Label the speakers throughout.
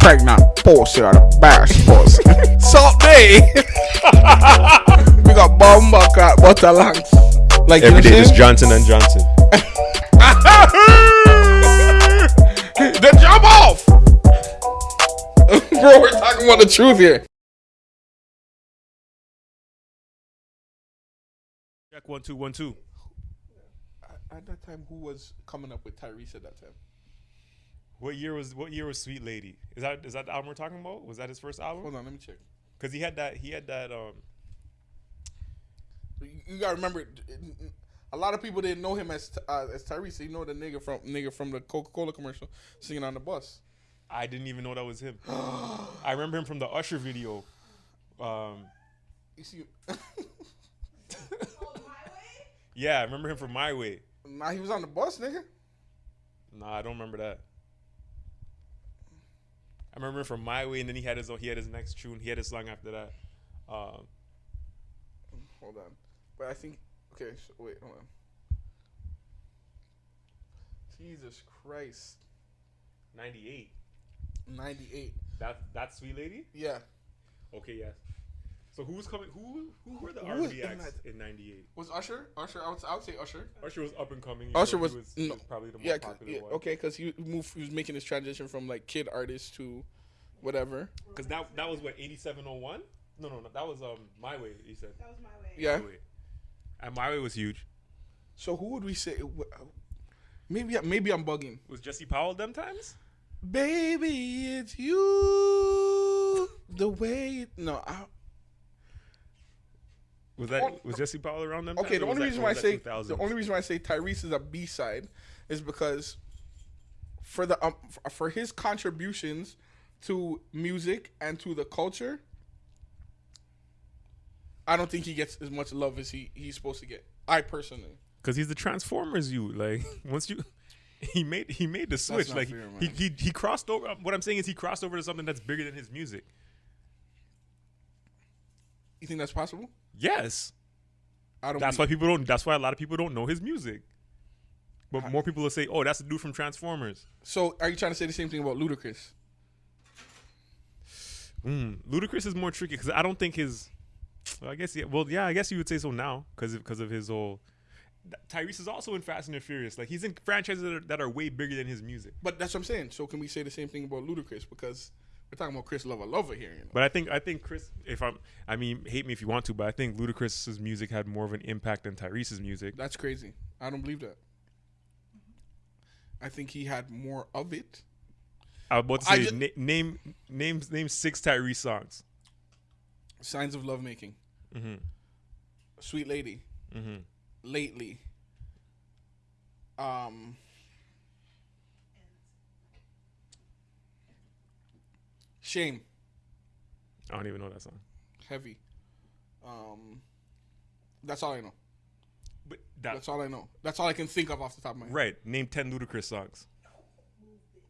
Speaker 1: pregnant pussy or the best pussy. Salt day. we got bomba cat butter lungs. Like
Speaker 2: Every
Speaker 1: you
Speaker 2: just Johnson and Johnson.
Speaker 1: The jump off. Bro, we're talking about the truth here.
Speaker 2: Check one two one two.
Speaker 1: At that time, who was coming up with Tyrese at that time?
Speaker 2: What year was what year was Sweet Lady? Is that is that the album we're talking about? Was that his first album?
Speaker 1: Hold on, let me check.
Speaker 2: Because he had that he had that um
Speaker 1: You, gotta remember, a lot of people didn't know him as uh, as Tyrese. You know the nigga from nigga from the Coca Cola commercial singing on the bus.
Speaker 2: I didn't even know that was him. I remember him from the Usher video. Um
Speaker 1: You see,
Speaker 2: yeah, I remember him from My Way.
Speaker 1: nah, he was on the bus, nigga.
Speaker 2: Nah, I don't remember that. I remember from My Way, and then he had his own, he had his next tune. He had his song after that. Um,
Speaker 1: Hold on, but I think okay. So, wait, hold on. Jesus Christ,
Speaker 2: ninety eight.
Speaker 1: ninety eight.
Speaker 2: That that sweet lady.
Speaker 1: Yeah,
Speaker 2: Okay, yes. So who was coming? Who who were the
Speaker 1: Who
Speaker 2: R&B
Speaker 1: in
Speaker 2: acts in '98?
Speaker 1: was Usher? Usher, I would, I would say Usher.
Speaker 2: Usher was up and coming.
Speaker 1: Usher
Speaker 2: know,
Speaker 1: was,
Speaker 2: he was probably the most
Speaker 1: yeah, 'cause-
Speaker 2: popular
Speaker 1: yeah,
Speaker 2: one.
Speaker 1: okay, because he moved. He was making his transition from like kid artist to whatever.
Speaker 2: Because that that was what '8701. No, no, no. That was um My Way. He said.
Speaker 3: That was my way.
Speaker 1: Yeah.
Speaker 2: My Way. And My Way was huge.
Speaker 1: So who would we say? Maybe maybe I'm bugging.
Speaker 2: Was Jesse Powell them times?
Speaker 1: Baby, it's you. The way no, I,
Speaker 2: Was that was Jesse Powell around them?
Speaker 1: okay. The only reason why I say the only reason why I say Tyrese is a B side is because for the um, for his contributions to music and to the culture, I don't think he gets as much love as he he's supposed to get. I personally.
Speaker 2: Cause he's the Transformers. You like once you. He made he made the switch like
Speaker 1: fair,
Speaker 2: he, he he crossed over. What I'm saying is he crossed over to something that's bigger than his music.
Speaker 1: You think that's possible?
Speaker 2: Yes,
Speaker 1: I don't.
Speaker 2: that's why people don't. That's why a lot of people don't know his music. But more people will say, "Oh, that's the dude from Transformers."
Speaker 1: So, are you trying to say the same thing about Ludacris?
Speaker 2: Mm. Ludacris is more tricky because I don't think his. Well, I guess yeah. Well, yeah, I guess you would say so now because because of his whole. Tyrese is also in Fast and the Furious. Like he's in franchises that are, that are way bigger than his music.
Speaker 1: But that's what I'm saying. So, can we say the same thing about Ludacris? Because we're talking about Chris Lover Lover here. You know?
Speaker 2: But I think I think Chris, if I'm, I mean, hate me if you want to, but I think Ludacris's music had more of an impact than Tyrese's music.
Speaker 1: That's crazy. I don't believe that. I think he had more of it.
Speaker 2: I was about to say
Speaker 1: ju-
Speaker 2: na- name name name six Tyrese songs.
Speaker 1: Signs of Lovemaking.
Speaker 2: Mm-hmm.
Speaker 1: Sweet Lady.
Speaker 2: Mm-hmm.
Speaker 1: Lately. Um. Shame.
Speaker 2: I don't even know that song.
Speaker 1: Heavy. Um. That's all I know.
Speaker 2: But that,
Speaker 1: That's all I know. That's all I can think of off the top of my head.
Speaker 2: right. Name ten Ludacris songs.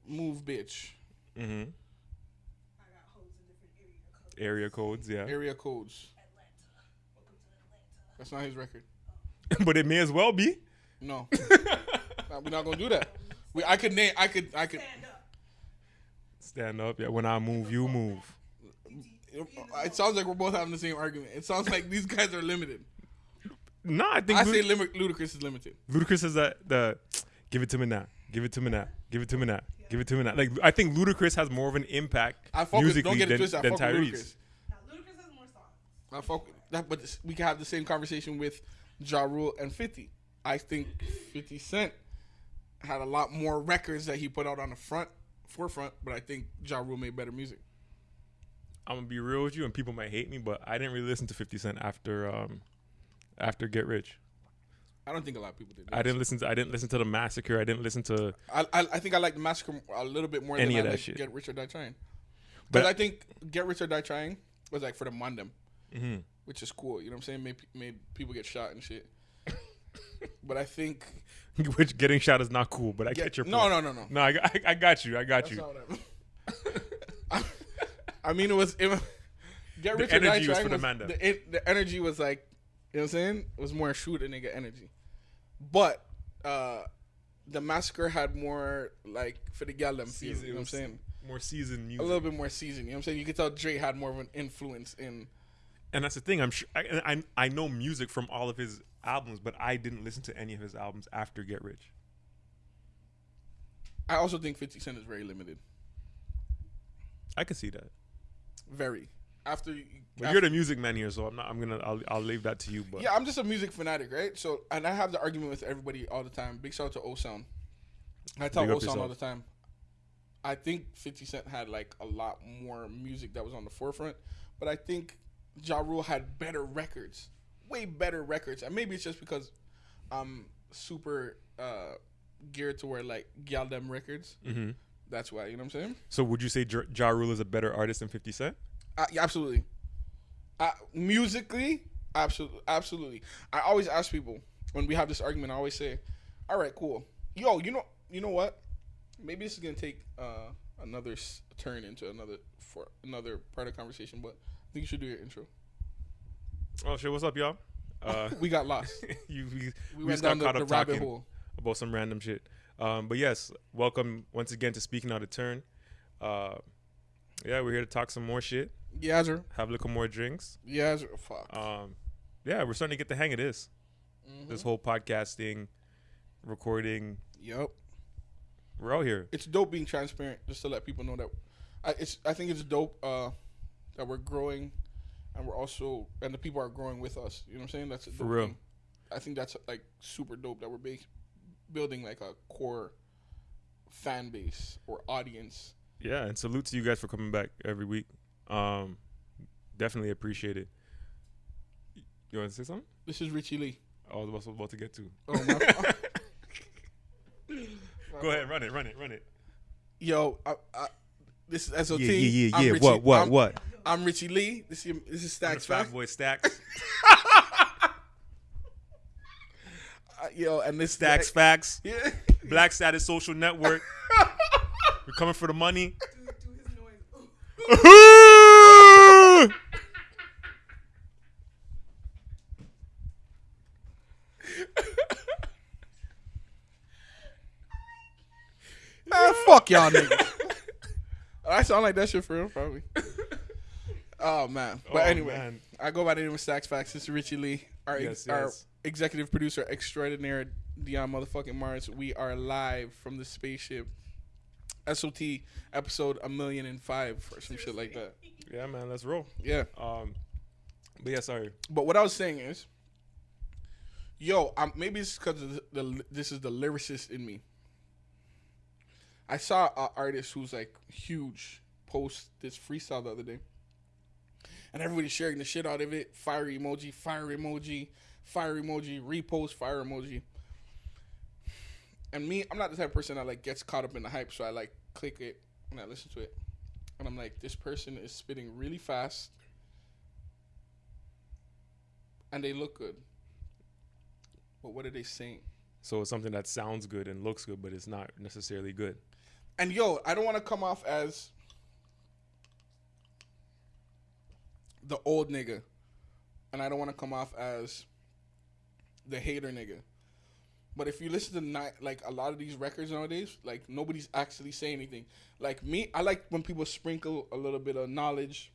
Speaker 1: Move, bitch.
Speaker 2: Mm-hmm.
Speaker 3: I got hoes in different area codes.
Speaker 2: Area codes, yeah.
Speaker 1: Area codes.
Speaker 3: Atlanta. Welcome to Atlanta.
Speaker 1: That's not his record.
Speaker 2: but it may as well be.
Speaker 1: No. We're not gonna do that. We, I could name. I could. I could.
Speaker 3: Stand up.
Speaker 2: Yeah. When I move, you move.
Speaker 1: It sounds like we're both having the same argument. It sounds like these guys are limited.
Speaker 2: No, I think
Speaker 1: I
Speaker 2: Lud-
Speaker 1: say lim- Ludacris is limited.
Speaker 2: Ludacris is the the give it to me now, give it to me now, give it to me now, give it to me now. Like I think Ludacris has more of an impact
Speaker 1: I with,
Speaker 2: musically
Speaker 1: don't get it
Speaker 2: than,
Speaker 1: twisted. I
Speaker 2: than
Speaker 1: fuck with
Speaker 2: Tyrese.
Speaker 1: Ludacris.
Speaker 3: Now, Ludacris has more songs.
Speaker 1: I fuck with that, but this- we can have the same conversation with Ja Rule and Fifty. I think Fifty Cent had a lot more records that he put out on the front forefront, but I think Ja Rule made better music.
Speaker 2: I'm gonna be real with you, and people might hate me, but I didn't really listen to 50 Cent after um after Get Rich.
Speaker 1: I don't think a lot of people did.
Speaker 2: I didn't listen to I didn't listen to the Massacre. I didn't listen to
Speaker 1: I, I, I think I like the massacre a little bit more
Speaker 2: Any
Speaker 1: than
Speaker 2: of
Speaker 1: I
Speaker 2: that
Speaker 1: like
Speaker 2: shit.
Speaker 1: Get Rich or Die Trying.
Speaker 2: But-
Speaker 1: I think Get Rich or Die Trying was like for the Mandem,
Speaker 2: Mhm.
Speaker 1: which is cool. You know what I'm saying? Made, made people get shot and shit. But I think
Speaker 2: which getting shot is not cool. But I
Speaker 1: get,
Speaker 2: get your point.
Speaker 1: no, no, no.
Speaker 2: no. I, I, I got you. I got
Speaker 1: That's
Speaker 2: you.
Speaker 1: I, I mean, it was it, was- Get
Speaker 2: The
Speaker 1: Rich or Die
Speaker 2: energy was for the Mandem.
Speaker 1: the, it, the energy was like, you know what I'm saying? It was more shoot a nigga energy. But uh the massacre had more like for the gal them feel.
Speaker 2: Season-
Speaker 1: You know what I'm saying?
Speaker 2: more seasoned music.
Speaker 1: a little bit more seasoned. You know what I'm saying? You could tell Dre had more of an influence in.
Speaker 2: and that's the thing. I'm sure I, I I know music from all of his albums, but I didn't listen to any of his albums after Get Rich.
Speaker 1: I also think 50 Cent is very limited.
Speaker 2: I can see that.
Speaker 1: Very. After, you-
Speaker 2: But
Speaker 1: after
Speaker 2: you're the music man here, so I'm not. I'm gonna. I'll, I'll leave that to you. But
Speaker 1: yeah, I'm just a music fanatic, right? So, and I have the argument with everybody all the time. Big shout out to O Sound. I tell
Speaker 2: Big up
Speaker 1: O Sound all the time. I think 50 Cent had like a lot more music that was on the forefront, but I think Ja Rule had better records, way better records, and maybe it's just because I'm super uh, geared toward like gal them records.
Speaker 2: Mhm.
Speaker 1: That's why you know what I'm saying.
Speaker 2: So would you say Ja Ja Rule is a better artist than 50 Cent?
Speaker 1: Uh, yeah, absolutely. Uh, musically, absolutely, absolutely. I always ask people when we have this argument. I always say, "All right, cool. Yo, you know, you know what? Maybe this is gonna take uh, another s- turn into another for another part of the conversation. But I think you should do your intro.
Speaker 2: Oh shit! What's up, y'all? Uh,
Speaker 1: We got lost.
Speaker 2: you we,
Speaker 1: We,
Speaker 2: we just got
Speaker 1: the,
Speaker 2: caught
Speaker 1: the
Speaker 2: up
Speaker 1: rabbit
Speaker 2: talking
Speaker 1: hole.
Speaker 2: about some random shit. Um, but yes, welcome once again to Speaking Out of Turn. Uh, yeah, we're here to talk some more shit,
Speaker 1: Yeah, sir.
Speaker 2: have a little more drinks.
Speaker 1: Yeah, sir. Fuck.
Speaker 2: Um, yeah, we're starting to get the hang of this.
Speaker 1: Mhm.
Speaker 2: This whole podcasting, recording.
Speaker 1: Yep.
Speaker 2: We're out here.
Speaker 1: it's dope being transparent just to let people know that I it's I think it's dope uh that we're growing and we're also and the people are growing with us. You know what I'm saying? That's a
Speaker 2: For real.
Speaker 1: thing. I think that's like super dope that we're ba- building like a core fan base or audience.
Speaker 2: Yeah, and salute to you guys for coming back every week. Um, definitely appreciate it. You want to say something?
Speaker 1: This is Richie Lee.
Speaker 2: I was about- about to get to.
Speaker 1: Oh my.
Speaker 2: Go ahead, run it, run it, run it.
Speaker 1: Yo, I, I, this is SOT.
Speaker 2: Yeah, yeah, yeah, yeah.
Speaker 1: Richie-
Speaker 2: What, what,
Speaker 1: I'm,
Speaker 2: what?
Speaker 1: I'm Richie Lee. This is this is
Speaker 2: I'm
Speaker 1: Stacks
Speaker 2: Fat Boy Stacks.
Speaker 1: Uh, yo, and this
Speaker 2: Stacks Facts.
Speaker 1: Yeah.
Speaker 2: Black Status Social Network. We're coming for the money.
Speaker 3: Do, do his noise. Ooh.
Speaker 1: Man, fuck y'all niggas. I sound like that shit for real, probably. Oh man. But
Speaker 2: Oh,
Speaker 1: anyway,
Speaker 2: man.
Speaker 1: I go by the name of Stacks Facts. This is Richie Lee, our
Speaker 2: Yes,
Speaker 1: our
Speaker 2: yes.
Speaker 1: executive producer extraordinaire, Dion motherfucking Mars. We are live from the spaceship. SOT episode a million and five or some shit like that.
Speaker 2: Yeah, man, let's roll.
Speaker 1: Yeah.
Speaker 2: Um, but yeah, sorry.
Speaker 1: But what I was saying is, yo, um, maybe it's because the, the this is the lyricist in me. I saw an artist who's like huge post this freestyle the other day, and everybody's sharing the shit out of it. Fire emoji, fire emoji, fire emoji, repost, fire emoji. And me, I'm not the type of person that like gets caught up in the hype, so I like click it and I listen to it, and I'm like, this person is spitting really fast and they look good. But what are they saying?
Speaker 2: So it's something that sounds good and looks good, but it's not necessarily good.
Speaker 1: And yo, I don't want to come off as the old nigga, and I don't want to come off as the hater nigga. But if you listen to ni- like a lot of these records nowadays, like nobody's actually saying anything. Like me, I like when people sprinkle a little bit of knowledge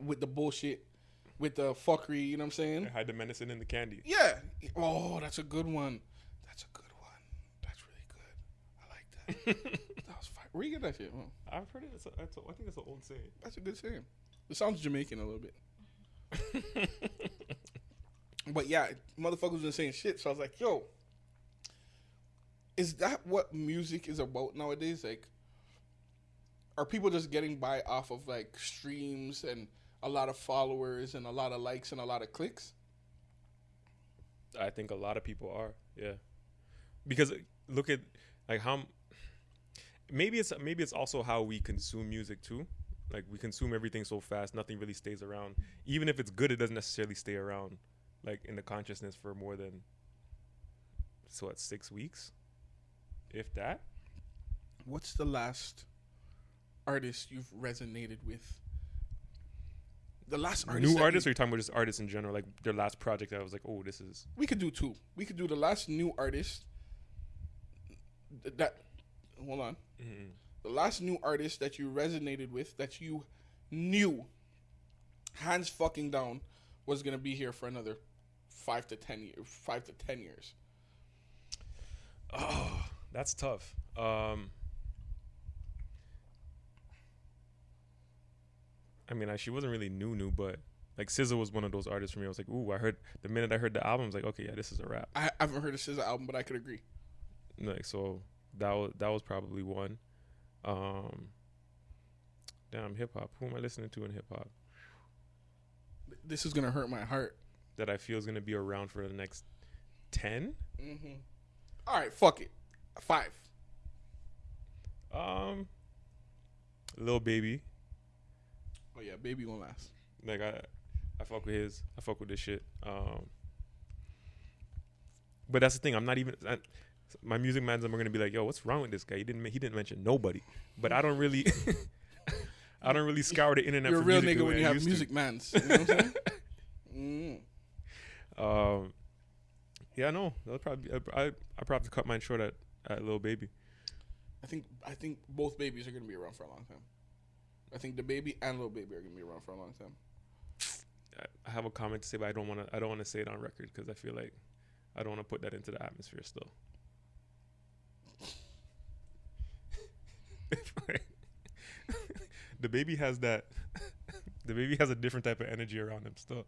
Speaker 1: with the bullshit, with the fuckery. You know what I'm saying?
Speaker 2: Hide the medicine in the candy.
Speaker 1: Yeah. Oh, that's a good one. That's a good one. That's really good. I like that. Where you get that shit?
Speaker 2: I've heard it. It's a, it's a, I think it's an old saying.
Speaker 1: that's a good saying. It sounds Jamaican a little bit. But yeah, motherfuckers been saying shit. So I was like, yo, is that what music is about nowadays? Like, are people just getting by off of like streams and a lot of followers and a lot of likes and a lot of clicks?
Speaker 2: I think a lot of people are, yeah. Because look at like how maybe it's maybe it's also how we consume music too. Like we consume everything so fast, nothing really stays around. Even if it's good, it doesn't necessarily stay around, like in the consciousness for more than so what six weeks, if that.
Speaker 1: What's the last artist you've resonated with? The last artist.
Speaker 2: New artists, or you talking about just artists in general? Like their last project, that I was like, oh, this is
Speaker 1: we could do two. We could do the last new artist. th- That hold on.
Speaker 2: mm,
Speaker 1: The last new artist that you resonated with that you knew hands fucking down was gonna be here for another five to ten years. Five to ten years.
Speaker 2: Oh, that's tough. Um, I mean, I, she wasn't really new, new, but like SZA was one of those artists for me. I was like, ooh, I heard the minute I heard the album, I was like, okay, yeah, this is a rap.
Speaker 1: I, I haven't heard a SZA album, but I could agree.
Speaker 2: Like, so that was that was probably one. Um, damn, hip hop. Who am I listening to in hip hop
Speaker 1: This is gonna hurt my heart.
Speaker 2: that I feel is gonna be around for the next ten?
Speaker 1: Mm-hmm. All right, fuck it. Five.
Speaker 2: Um, Lil Baby.
Speaker 1: Oh yeah, baby won't last.
Speaker 2: Like I, I fuck with his. I fuck with this shit. Um, but that's the thing. I'm not even. I, my music mans are gonna be like, "Yo, what's wrong with this guy? He didn't. He didn't mention nobody." But I don't really. I don't really scour the internet.
Speaker 1: You're a
Speaker 2: for
Speaker 1: real
Speaker 2: music
Speaker 1: nigga when
Speaker 2: I
Speaker 1: you have
Speaker 2: used to.
Speaker 1: music mans. You know what I'm saying? mm.
Speaker 2: Um, yeah, no, that'll probably. Be, I I probably cut mine short at at Lil Baby.
Speaker 1: I think I think both babies are gonna be around for a long time. I think DaBaby and Lil Baby are gonna be around for a long time.
Speaker 2: I, I have a comment to say, but I don't want to. I don't want to say it on record because I feel like I don't want to put that into the atmosphere still. DaBaby has that. DaBaby has a different type of energy around him still.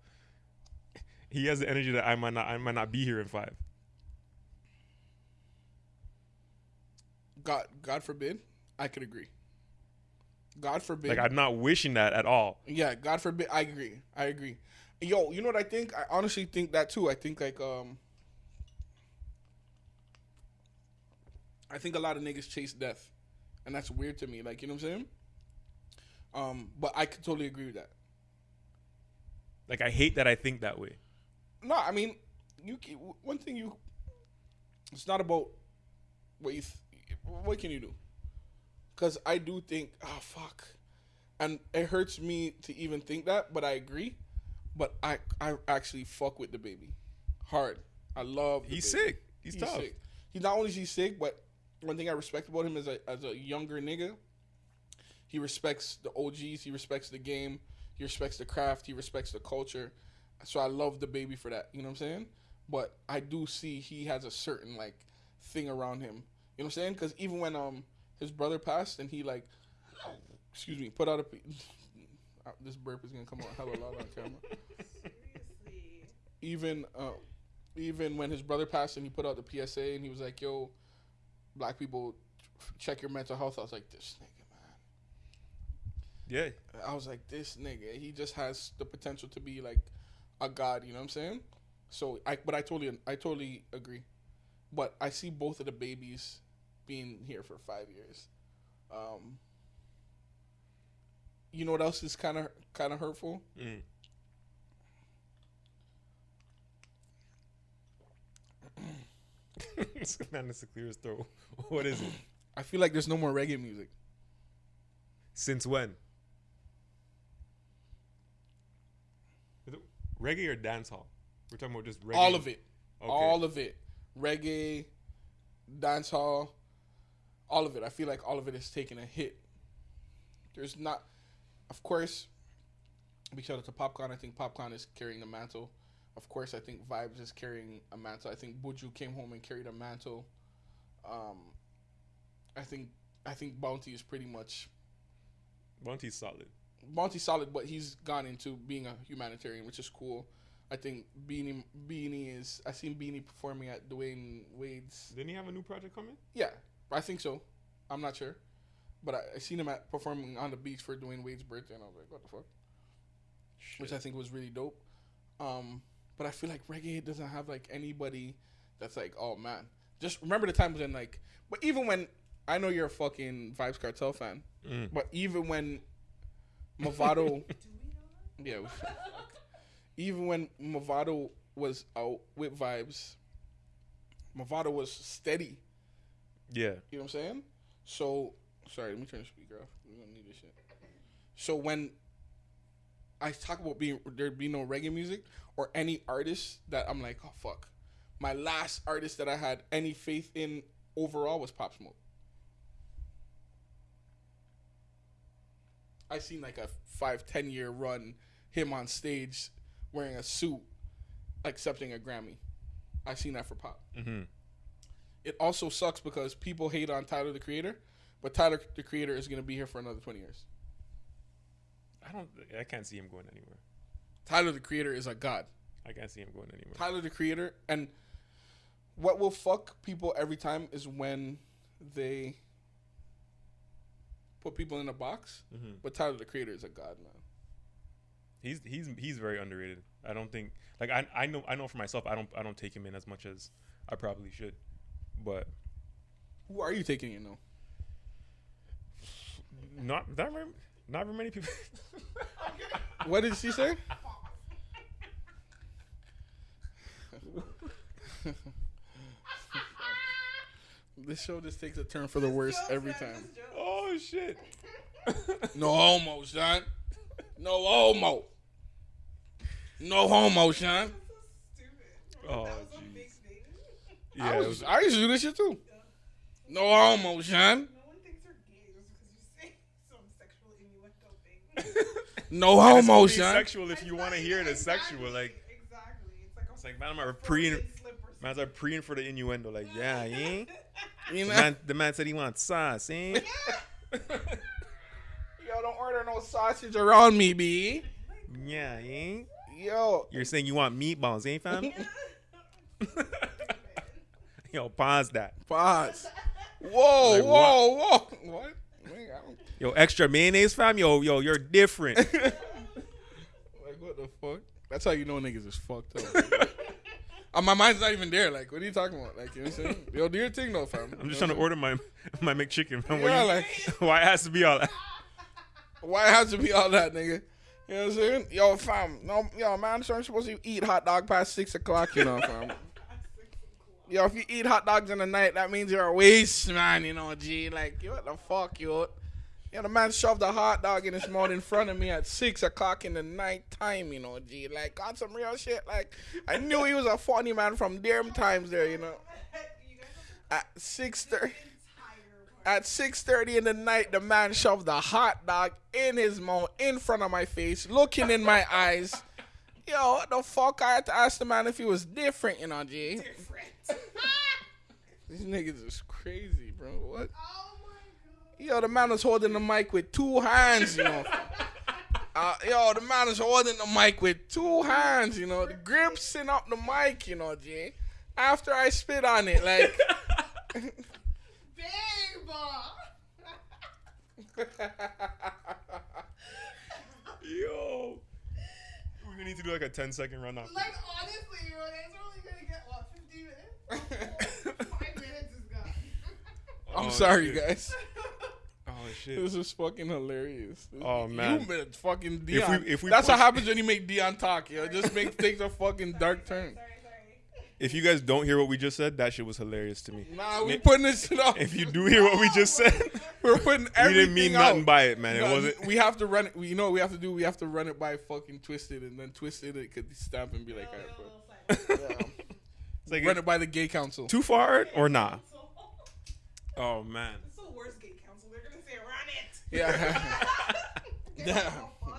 Speaker 2: He has the energy that I might not. I might not be here in five.
Speaker 1: God God forbid, I could agree. God forbid.
Speaker 2: Like I'm not wishing that at all.
Speaker 1: yeah, God forbid. I agree. I agree. Yo, you know what I think? I honestly think that too. I think like um. I think a lot of niggas chase death, and that's weird to me. Like you know what I'm saying. Um, but I could totally agree with that.
Speaker 2: Like I hate that I think that way.
Speaker 1: No, I mean, you. ca- One thing you. It's not about what you. Th- what can you do? Because I do think, oh fuck, and it hurts me to even think that, but I agree. But I, I actually fuck with DaBaby, hard. I love.
Speaker 2: He's
Speaker 1: baby.
Speaker 2: sick. He's, tough.
Speaker 1: sick. He's not only is he sick, but one thing I respect about him as a as a younger nigga, he respects the OGs. He respects the game. He respects the craft. He respects the culture. So I love DaBaby for that. You know what I'm saying? But I do see he has a certain like thing around him. You know what I'm saying? Because even when um his brother passed and he like, excuse me, put out a. p- Uh, This burp is gonna come out hella loud on camera
Speaker 3: Seriously.
Speaker 1: even uh, even when his brother passed and he put out the PSA and he was like, "Yo, black people, check your mental health." I was like, "This nigga, man. Yeah. I was like, "This nigga, he just has the potential to be like a god." You know what I'm saying? So I, but I totally, I totally agree. But I see both of the babies being here for five years. Um, you know what else is kind of kind of hurtful?
Speaker 2: Mm. man is to clear his throat. What is it?
Speaker 1: I feel like there's no more reggae music.
Speaker 2: Since when? reggae or dancehall? We're talking about just reggae.
Speaker 1: All of it.
Speaker 2: Okay.
Speaker 1: all of it reggae dancehall all of it i feel like all of it is taking a hit there's not of course big shout out to Popcaan i think Popcaan is carrying the mantle of course i think Vybz is carrying a mantle i think buju came home and carried a mantle um i think i think bounty is pretty much
Speaker 2: Bounty's solid.
Speaker 1: Bounty's solid, but he's gone into being a humanitarian, which is cool. I think Beenie Beenie is. I seen Beenie performing at Dwyane Wade's.
Speaker 2: Didn't he have a new project coming?
Speaker 1: Yeah, I think so. I'm not sure, but I, I seen him at performing on the beach for Dwyane Wade's birthday, and I was like, what the fuck? Which I think was really dope. Um, but I feel like reggae doesn't have like anybody that's like, oh man. Just remember the times when like, but even when I know you're a fucking Vybz Kartel fan,
Speaker 2: Mm.
Speaker 1: but even when Mavado. Yeah. we- Even when Mavado was out with Vybz, Mavado was steady.
Speaker 2: Yeah.
Speaker 1: You know what I'm saying? So, sorry, let me turn the speaker off. We don't need this shit. So when I talk about being there be no reggae music or any artist that I'm like, oh fuck. My last artist that I had any faith in overall was Pop Smoke. I seen like a five, ten year run, him on stage wearing a suit, accepting a Grammy. I seen that for Pop.
Speaker 2: Mm-hmm.
Speaker 1: It also sucks because people hate on Tyler the Creator, but Tyler the Creator is gonna be here for another twenty years.
Speaker 2: I don't. I can't see him going anywhere.
Speaker 1: Tyler the Creator is a god.
Speaker 2: I can't see him going anywhere.
Speaker 1: Tyler the Creator, and what will fuck people every time is when they put people in a box.
Speaker 2: Mhm.
Speaker 1: But Tyler the Creator is a god, man.
Speaker 2: He's he's he's very underrated. I don't think like I I know I know for myself I don't I don't take him in as much as I probably should. But
Speaker 1: Who are you taking in though?
Speaker 2: not very, not very many people.
Speaker 1: What did she say? this show just takes a turn for the worse every time.
Speaker 2: oh shit.
Speaker 1: No homo, son. No homo. No homo, son.
Speaker 3: That's so stupid.
Speaker 2: Oh,
Speaker 3: that was a
Speaker 2: jeez.
Speaker 3: big.
Speaker 2: Yeah,
Speaker 1: I, was,
Speaker 2: was-
Speaker 1: I used to do this shit too. No homo, son.
Speaker 3: No one thinks you're gay just because you say some sexual innuendo thing.
Speaker 1: No
Speaker 2: And it's
Speaker 1: homo,
Speaker 2: only
Speaker 1: son.
Speaker 2: sexual if you want to hear it it's
Speaker 3: Exactly,
Speaker 2: sexual. Like
Speaker 3: exactly. It's like a
Speaker 2: it's like man, I'm
Speaker 3: a
Speaker 2: pre
Speaker 3: four-day slip or
Speaker 2: man's are preying for the innuendo. Like yeah, yeah.
Speaker 3: something.
Speaker 1: You
Speaker 2: The man, the man said he wants sauce, eh?
Speaker 1: Yo, don't order no sausage around me, B.
Speaker 2: yeah, eh?
Speaker 1: Yo,
Speaker 2: You're saying you want meatballs, eh, fam? Yo, pause that.
Speaker 1: pause. Whoa,
Speaker 2: Like
Speaker 1: whoa, whoa. What? Man, I don't-
Speaker 2: Yo, extra mayonnaise, fam. Yo, yo, you're different.
Speaker 1: like what the fuck? That's how you know niggas is fucked up. uh, my mind's not even there. Like, what are you talking about? Like, you know what I'm saying? Yo, do your thing though, fam.
Speaker 2: I'm just trying to order my my McChicken. Fam.
Speaker 1: Yeah,
Speaker 2: Why, you-
Speaker 1: like,
Speaker 2: why it has to be all that?
Speaker 1: why it has to be all that, nigga? You know what I'm saying? Yo, fam, no, yo, man, so I'm supposed to eat hot dog past six o'clock, you know, fam. Yo, if you eat hot dogs in the night, that means you're a waste, man. You know, G. Like, yo, what the fuck, yo? Yo, the man shoved a hot dog in his mouth in front of me at six o'clock in the night time, you know, G. Like, got some real shit. Like, I knew he was a funny man from them times there, you know.
Speaker 3: You guys have
Speaker 1: At six thirty. At 6:30 in the night, the man shoved a hot dog in his mouth in front of my face, looking in my eyes. Yo, what the fuck? I had to ask the man if he was different, you know, G.
Speaker 3: different.
Speaker 1: These niggas is crazy, bro. What?
Speaker 3: oh.
Speaker 1: Yo, the man was holding the mic with two hands, you know. Uh, yo, the man is holding the mic with two hands, you know. The gripsing up the mic, you know, G. After I spit on it, like.
Speaker 3: Babe.
Speaker 2: Yo, we need to do like a 10 second run off.
Speaker 3: like honestly, bro, that's only gonna get what 50 minutes. Five minutes is gone.
Speaker 1: I'm
Speaker 2: Oh,
Speaker 1: sorry,
Speaker 2: shit.
Speaker 1: guys.
Speaker 2: Oh shit.
Speaker 1: This is fucking hilarious.
Speaker 2: Oh, man.
Speaker 1: you made fucking
Speaker 2: If
Speaker 1: Dion.
Speaker 2: we- if we
Speaker 1: That's what happens when you make Dion talk. Yo, it just make takes a fucking dark turn.
Speaker 3: Sorry, sorry.
Speaker 2: If you guys don't hear what we just said, that shit was hilarious to me.
Speaker 1: Nah, we
Speaker 2: Ma-
Speaker 1: putting this shit up.
Speaker 2: If you do hear what we just said,
Speaker 1: We're putting everything.
Speaker 2: we didn't mean
Speaker 1: out.
Speaker 2: nothing by it, man. It wasn't.
Speaker 1: We have to run it. we- You know what we have to do? We have to run it by fucking Twisted, and then Twisted it could stamp and be like, alright, bro. Yeah.
Speaker 2: It's like
Speaker 1: run it by the gay council.
Speaker 2: too far or nah. Oh man.
Speaker 3: It's the worst gate council. They're gonna say run it.
Speaker 1: Yeah.
Speaker 3: Get
Speaker 1: yeah.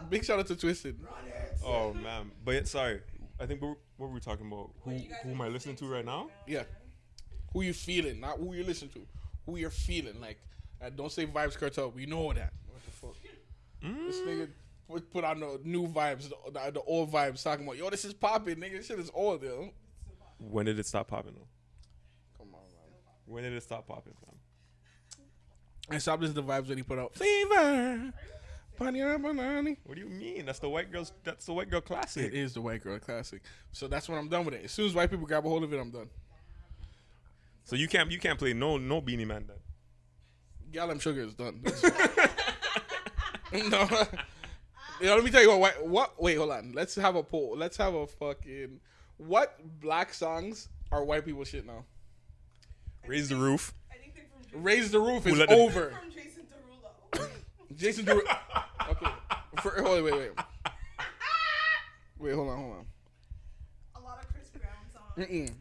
Speaker 1: Big shout out to Twisted.
Speaker 2: Oh man. But yeah, sorry. I think what, what were we talking about? Who
Speaker 3: What you guys
Speaker 2: who am I listening to right now?
Speaker 1: Yeah. Who you feeling, not who you listen to. Who you're feeling. Like, uh, don't say Vybz Kartel. We know that. What the fuck? This
Speaker 2: Mm.
Speaker 1: nigga put, put on the new vibes, the, the, the old vibes, talking about, yo, this is popping, nigga. This shit is old, yo.
Speaker 2: When did it stop popping though?
Speaker 1: Come on, man.
Speaker 2: When did it stop popping, fam?
Speaker 1: I stopped listening to Vybz when he put out Fever.
Speaker 2: What do you mean? That's the white girl's. That's the white girl classic.
Speaker 1: It is the white girl classic. So that's when I'm done with it. As soon as white people grab a hold of it, I'm done.
Speaker 2: So you can't you can't play no no Beenie Man then.
Speaker 1: Gallum Sugar is done. no. Yo, let me tell you what, white, what. Wait, hold on. Let's have a poll. Let's have a fucking. What black songs are white people shit now?
Speaker 2: Raise the roof.
Speaker 3: Anything from Jason,
Speaker 1: Raise the roof is
Speaker 2: let the-
Speaker 1: over.
Speaker 3: from Jason Derulo.
Speaker 1: Jason Derulo. Okay. For, hold wait, wait. Wait, hold on, hold on.
Speaker 3: a lot of Chris Brown songs.
Speaker 1: Mm-mm.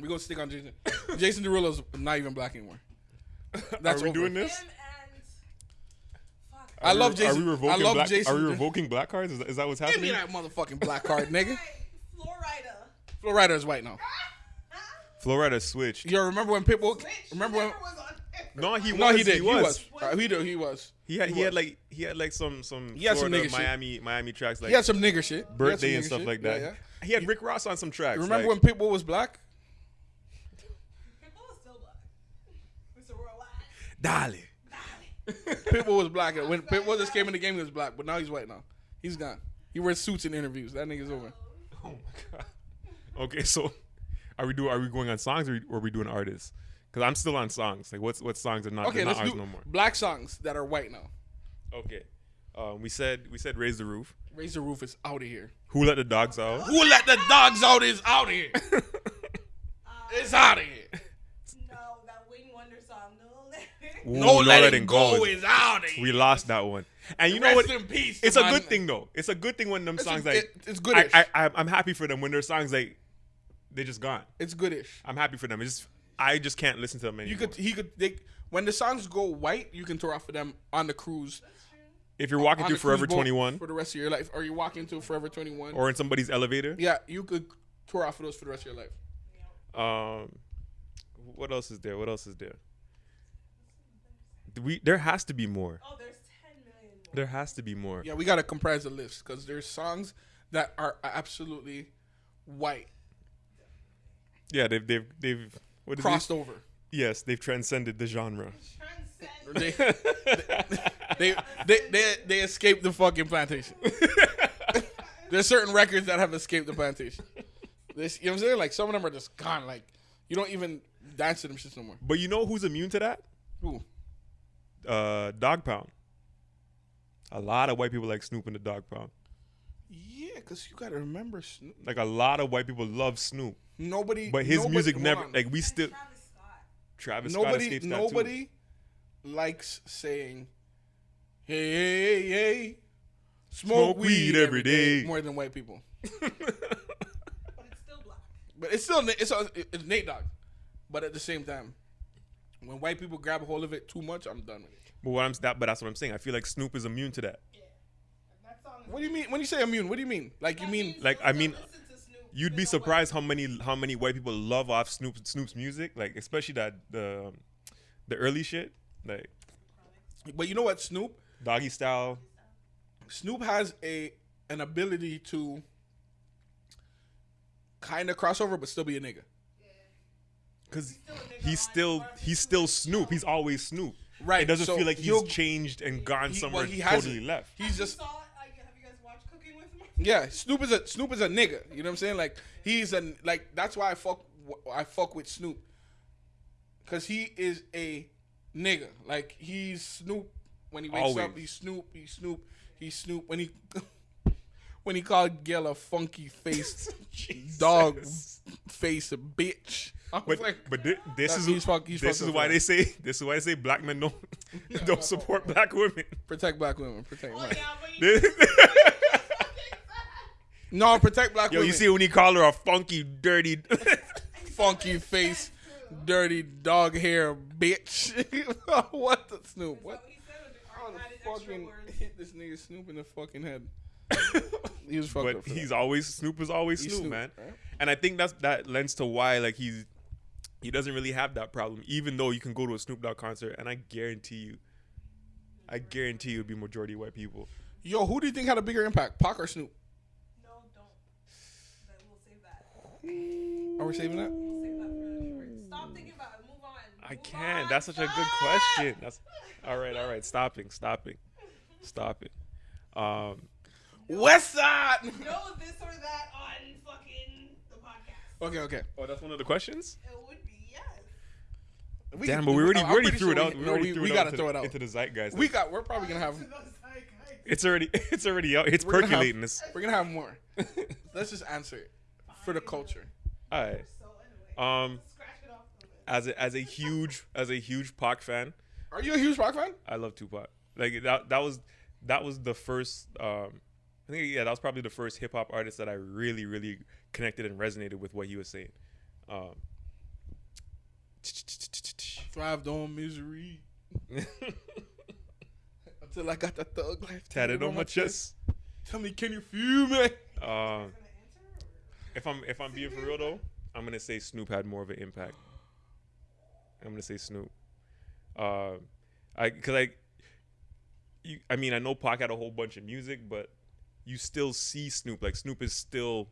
Speaker 1: We're gonna stick on Jason. Jason Derulo's not even black anymore. That's
Speaker 2: Are we
Speaker 1: over.
Speaker 2: doing this?
Speaker 3: Him and fuck.
Speaker 1: I
Speaker 2: Are we-
Speaker 1: love
Speaker 2: Are
Speaker 1: Jason.
Speaker 2: we revoking
Speaker 1: I love
Speaker 2: black?
Speaker 1: Jason.
Speaker 2: Are we revoking black cards? Is that, is that what's happening?
Speaker 1: Give me
Speaker 2: happening?
Speaker 1: that motherfucking black card, nigga.
Speaker 3: Hey, Florida.
Speaker 1: Florida is white now.
Speaker 2: Florida switched.
Speaker 1: Yo, remember when Pitbull?
Speaker 3: Switch
Speaker 1: Remember when?
Speaker 3: never was on there.
Speaker 2: No, he was.
Speaker 1: No, he did. He was.
Speaker 2: was.
Speaker 1: Uh, he did. He was.
Speaker 2: He had.
Speaker 1: He
Speaker 2: He had like. He had like some some
Speaker 1: He had some
Speaker 2: Florida,
Speaker 1: nigga shit.
Speaker 2: Miami Miami tracks like
Speaker 1: He had some nigger shit. He had
Speaker 2: birthday and stuff
Speaker 1: shit.
Speaker 2: like that.
Speaker 1: yeah.
Speaker 2: He had Rick Ross on some tracks.
Speaker 1: Remember
Speaker 2: like,
Speaker 1: when Pitbull was black?
Speaker 3: People are still black. Mr. Worldwide.
Speaker 2: Dale.
Speaker 1: Pitbull was black. When Pitbull just came in the game, he was black, but now he's white now. He's gone. He wears suits in interviews. That nigga's over.
Speaker 2: Oh my god. Okay, so are we do are we going on songs or are we doing artists? Because I'm still on songs. Like what's what songs are not,
Speaker 1: Okay,
Speaker 2: they're not
Speaker 1: let's
Speaker 2: ours
Speaker 1: do
Speaker 2: no more.
Speaker 1: black songs that are white now.
Speaker 2: Okay. Um, we said we said raise the roof.
Speaker 1: Raise the roof is out of here.
Speaker 2: Who let the dogs out?
Speaker 1: Who let the dogs out is out of here. it's out of here.
Speaker 3: No, that Wayne Wonder song. No, let.
Speaker 2: Ooh,
Speaker 1: No, letting go is out of here.
Speaker 2: We lost that one. And you know what?
Speaker 1: in peace.
Speaker 2: It's a good thing though. It's a good thing when them
Speaker 1: It's,
Speaker 2: songs
Speaker 1: a,
Speaker 2: like
Speaker 1: it- it's good.
Speaker 2: I, I, I I'm happy for them when their songs like they just gone.
Speaker 1: it's goodish.
Speaker 2: I'm happy for them. It's just I just can't listen to them anymore.
Speaker 1: You could he could they, when the songs go white, you can tour off of them on the cruise.
Speaker 2: if you're walking
Speaker 1: on
Speaker 2: through Forever 21
Speaker 1: for the rest of your life, or you walk into Forever 21,
Speaker 2: or in somebody's elevator.
Speaker 1: yeah, you could tour off of those for the rest of your life.
Speaker 2: Um, what else is there? What else is there? We there has to be more.
Speaker 3: Oh, there's 10 million more.
Speaker 2: There has to be more.
Speaker 1: Yeah, we gotta comprise the list because there's songs that are absolutely white,
Speaker 2: Yeah, they've they've they've what is
Speaker 1: crossed
Speaker 2: it?
Speaker 1: over.
Speaker 2: Yes, they've transcended the genre.
Speaker 3: Transcend.
Speaker 1: They, they, they, they, they escaped the fucking plantation. There's certain records that have escaped the plantation. This, you know what I'm saying? Like some of them are just gone. Like you don't even dance to them shits no more.
Speaker 2: But you know who's immune to that?
Speaker 1: Ooh.
Speaker 2: Uh, Dogg Pound. A lot of white people like Snoop and the Dogg Pound.
Speaker 1: Yeah, because you gotta remember, Snoop.
Speaker 2: Like a lot of white people love Snoop,
Speaker 1: nobody.
Speaker 2: but his
Speaker 1: nobody-
Speaker 2: music never
Speaker 1: on.
Speaker 2: like we still
Speaker 3: Travis Scott.
Speaker 2: Travis Scott
Speaker 1: nobody.
Speaker 2: escapes too.
Speaker 1: Nobody likes saying, "Hey, hey, hey, hey, smoke,
Speaker 2: Smoke weed every day."
Speaker 1: more than white people.
Speaker 3: But it's still black.
Speaker 1: But it's still it's it's Nate Dogg. But at the same time, when white people grab a hold of it too much, I'm done with it.
Speaker 2: But what I'm that, but that's what I'm saying. I feel like Snoop is immune to that.
Speaker 3: That song is
Speaker 1: What do you mean when you say immune? What do you mean? Like you mean
Speaker 2: Like, I mean,
Speaker 3: listen to Snoop
Speaker 2: You'd be surprised how many how many white people love off Snoop Snoop's music, like especially that the the early shit, like
Speaker 1: But you know what, Snoop?
Speaker 2: Doggystyle.
Speaker 1: Snoop has a an ability to kind of cross over, but still be a nigga.
Speaker 2: Cause
Speaker 3: still a nigga
Speaker 2: he's still he's still Snoop. He's always Snoop.
Speaker 1: Right,
Speaker 2: It doesn't
Speaker 1: so
Speaker 2: feel like he's changed and gone
Speaker 1: He-
Speaker 2: somewhere
Speaker 1: well, he
Speaker 2: totally left.
Speaker 1: He's just
Speaker 3: you saw, I, have you guys watched Cooking with Mar-
Speaker 1: yeah. Snoop is a Snoop is a nigga. You know what I'm saying? Like he's a like that's why I fuck I fuck with Snoop because he is a nigga. Like he's Snoop when he wakes
Speaker 2: Always.
Speaker 1: up. He's Snoop. He's Snoop. He's Snoop when he when he called Gayle a funky face dog face a bitch.
Speaker 2: But
Speaker 1: like,
Speaker 2: but thi- this
Speaker 1: That-
Speaker 2: is
Speaker 1: he's fuck- he's
Speaker 2: this is why they say this is why they say black men don't don't support black women.
Speaker 1: protect black women. Protect.
Speaker 3: Oh,
Speaker 1: right.
Speaker 3: yeah, but you
Speaker 1: No, protect black
Speaker 2: Yo,
Speaker 1: women.
Speaker 2: you see when he called her a funky, dirty.
Speaker 1: funky face, dirty dog hair, bitch. what the Snoop? What?
Speaker 3: So he said it,
Speaker 1: How the fucking hit this nigga Snoop in the fucking head? he was fucked
Speaker 2: but
Speaker 1: up. For
Speaker 2: he's
Speaker 1: that.
Speaker 2: always Snoop is always
Speaker 1: He's
Speaker 2: Snoop,
Speaker 1: Snoop,
Speaker 2: man.
Speaker 1: right?
Speaker 2: And I think that's that lends to why like he's he doesn't really have that problem, even though you can go to a Snoop Dogg concert and I guarantee you, I guarantee you, it'd be majority white people.
Speaker 1: Yo, who do you think had a bigger impact, Pac or Snoop?
Speaker 3: No, don't. But we'll save that.
Speaker 1: Are we saving that?
Speaker 3: We'll save that for the short. Stop thinking about it. Move on.
Speaker 2: I can't. That's such a good question. That's all right. All right. Stopping. Stopping. Stopping. Um,
Speaker 1: West Side.
Speaker 3: No this or that on fucking the podcast.
Speaker 1: okay, okay.
Speaker 2: oh, that's one of the questions.
Speaker 3: It would be yes.
Speaker 1: We
Speaker 2: Damn,
Speaker 1: can-
Speaker 2: but we already we already
Speaker 1: pretty
Speaker 2: threw it out.
Speaker 1: we-
Speaker 2: We,
Speaker 1: no,
Speaker 2: already
Speaker 1: we,
Speaker 2: threw
Speaker 1: we
Speaker 2: it
Speaker 1: gotta
Speaker 2: out
Speaker 1: throw it out.
Speaker 2: into the zeitgeist.
Speaker 1: We got. We're probably gonna have.
Speaker 3: To those zeitgeist.
Speaker 2: it's already it's already out. It's
Speaker 1: We're gonna have-
Speaker 2: percolating. This.
Speaker 1: We're gonna have more. Let's just answer it for the culture.
Speaker 2: All right. Um,
Speaker 3: scratch it off a little bit.
Speaker 2: as a as a huge as a huge Pac fan,
Speaker 1: Are you a huge rock fan?
Speaker 2: I love Tupac. Like that that was that was the first um I think yeah, that was probably the first hip hop artist that I really really connected and resonated with what he was saying. Um
Speaker 1: Thrived on misery. until I got the thug life
Speaker 2: Tatted on my chest.
Speaker 1: Tell me, can you feel me?
Speaker 2: Uh, if I'm if I'm being for real though, I'm gonna say Snoop had more of an impact. I'm gonna say Snoop. Uh, I cause I, you, I mean I know Pac had a whole bunch of music, but you still see Snoop. Like Snoop is still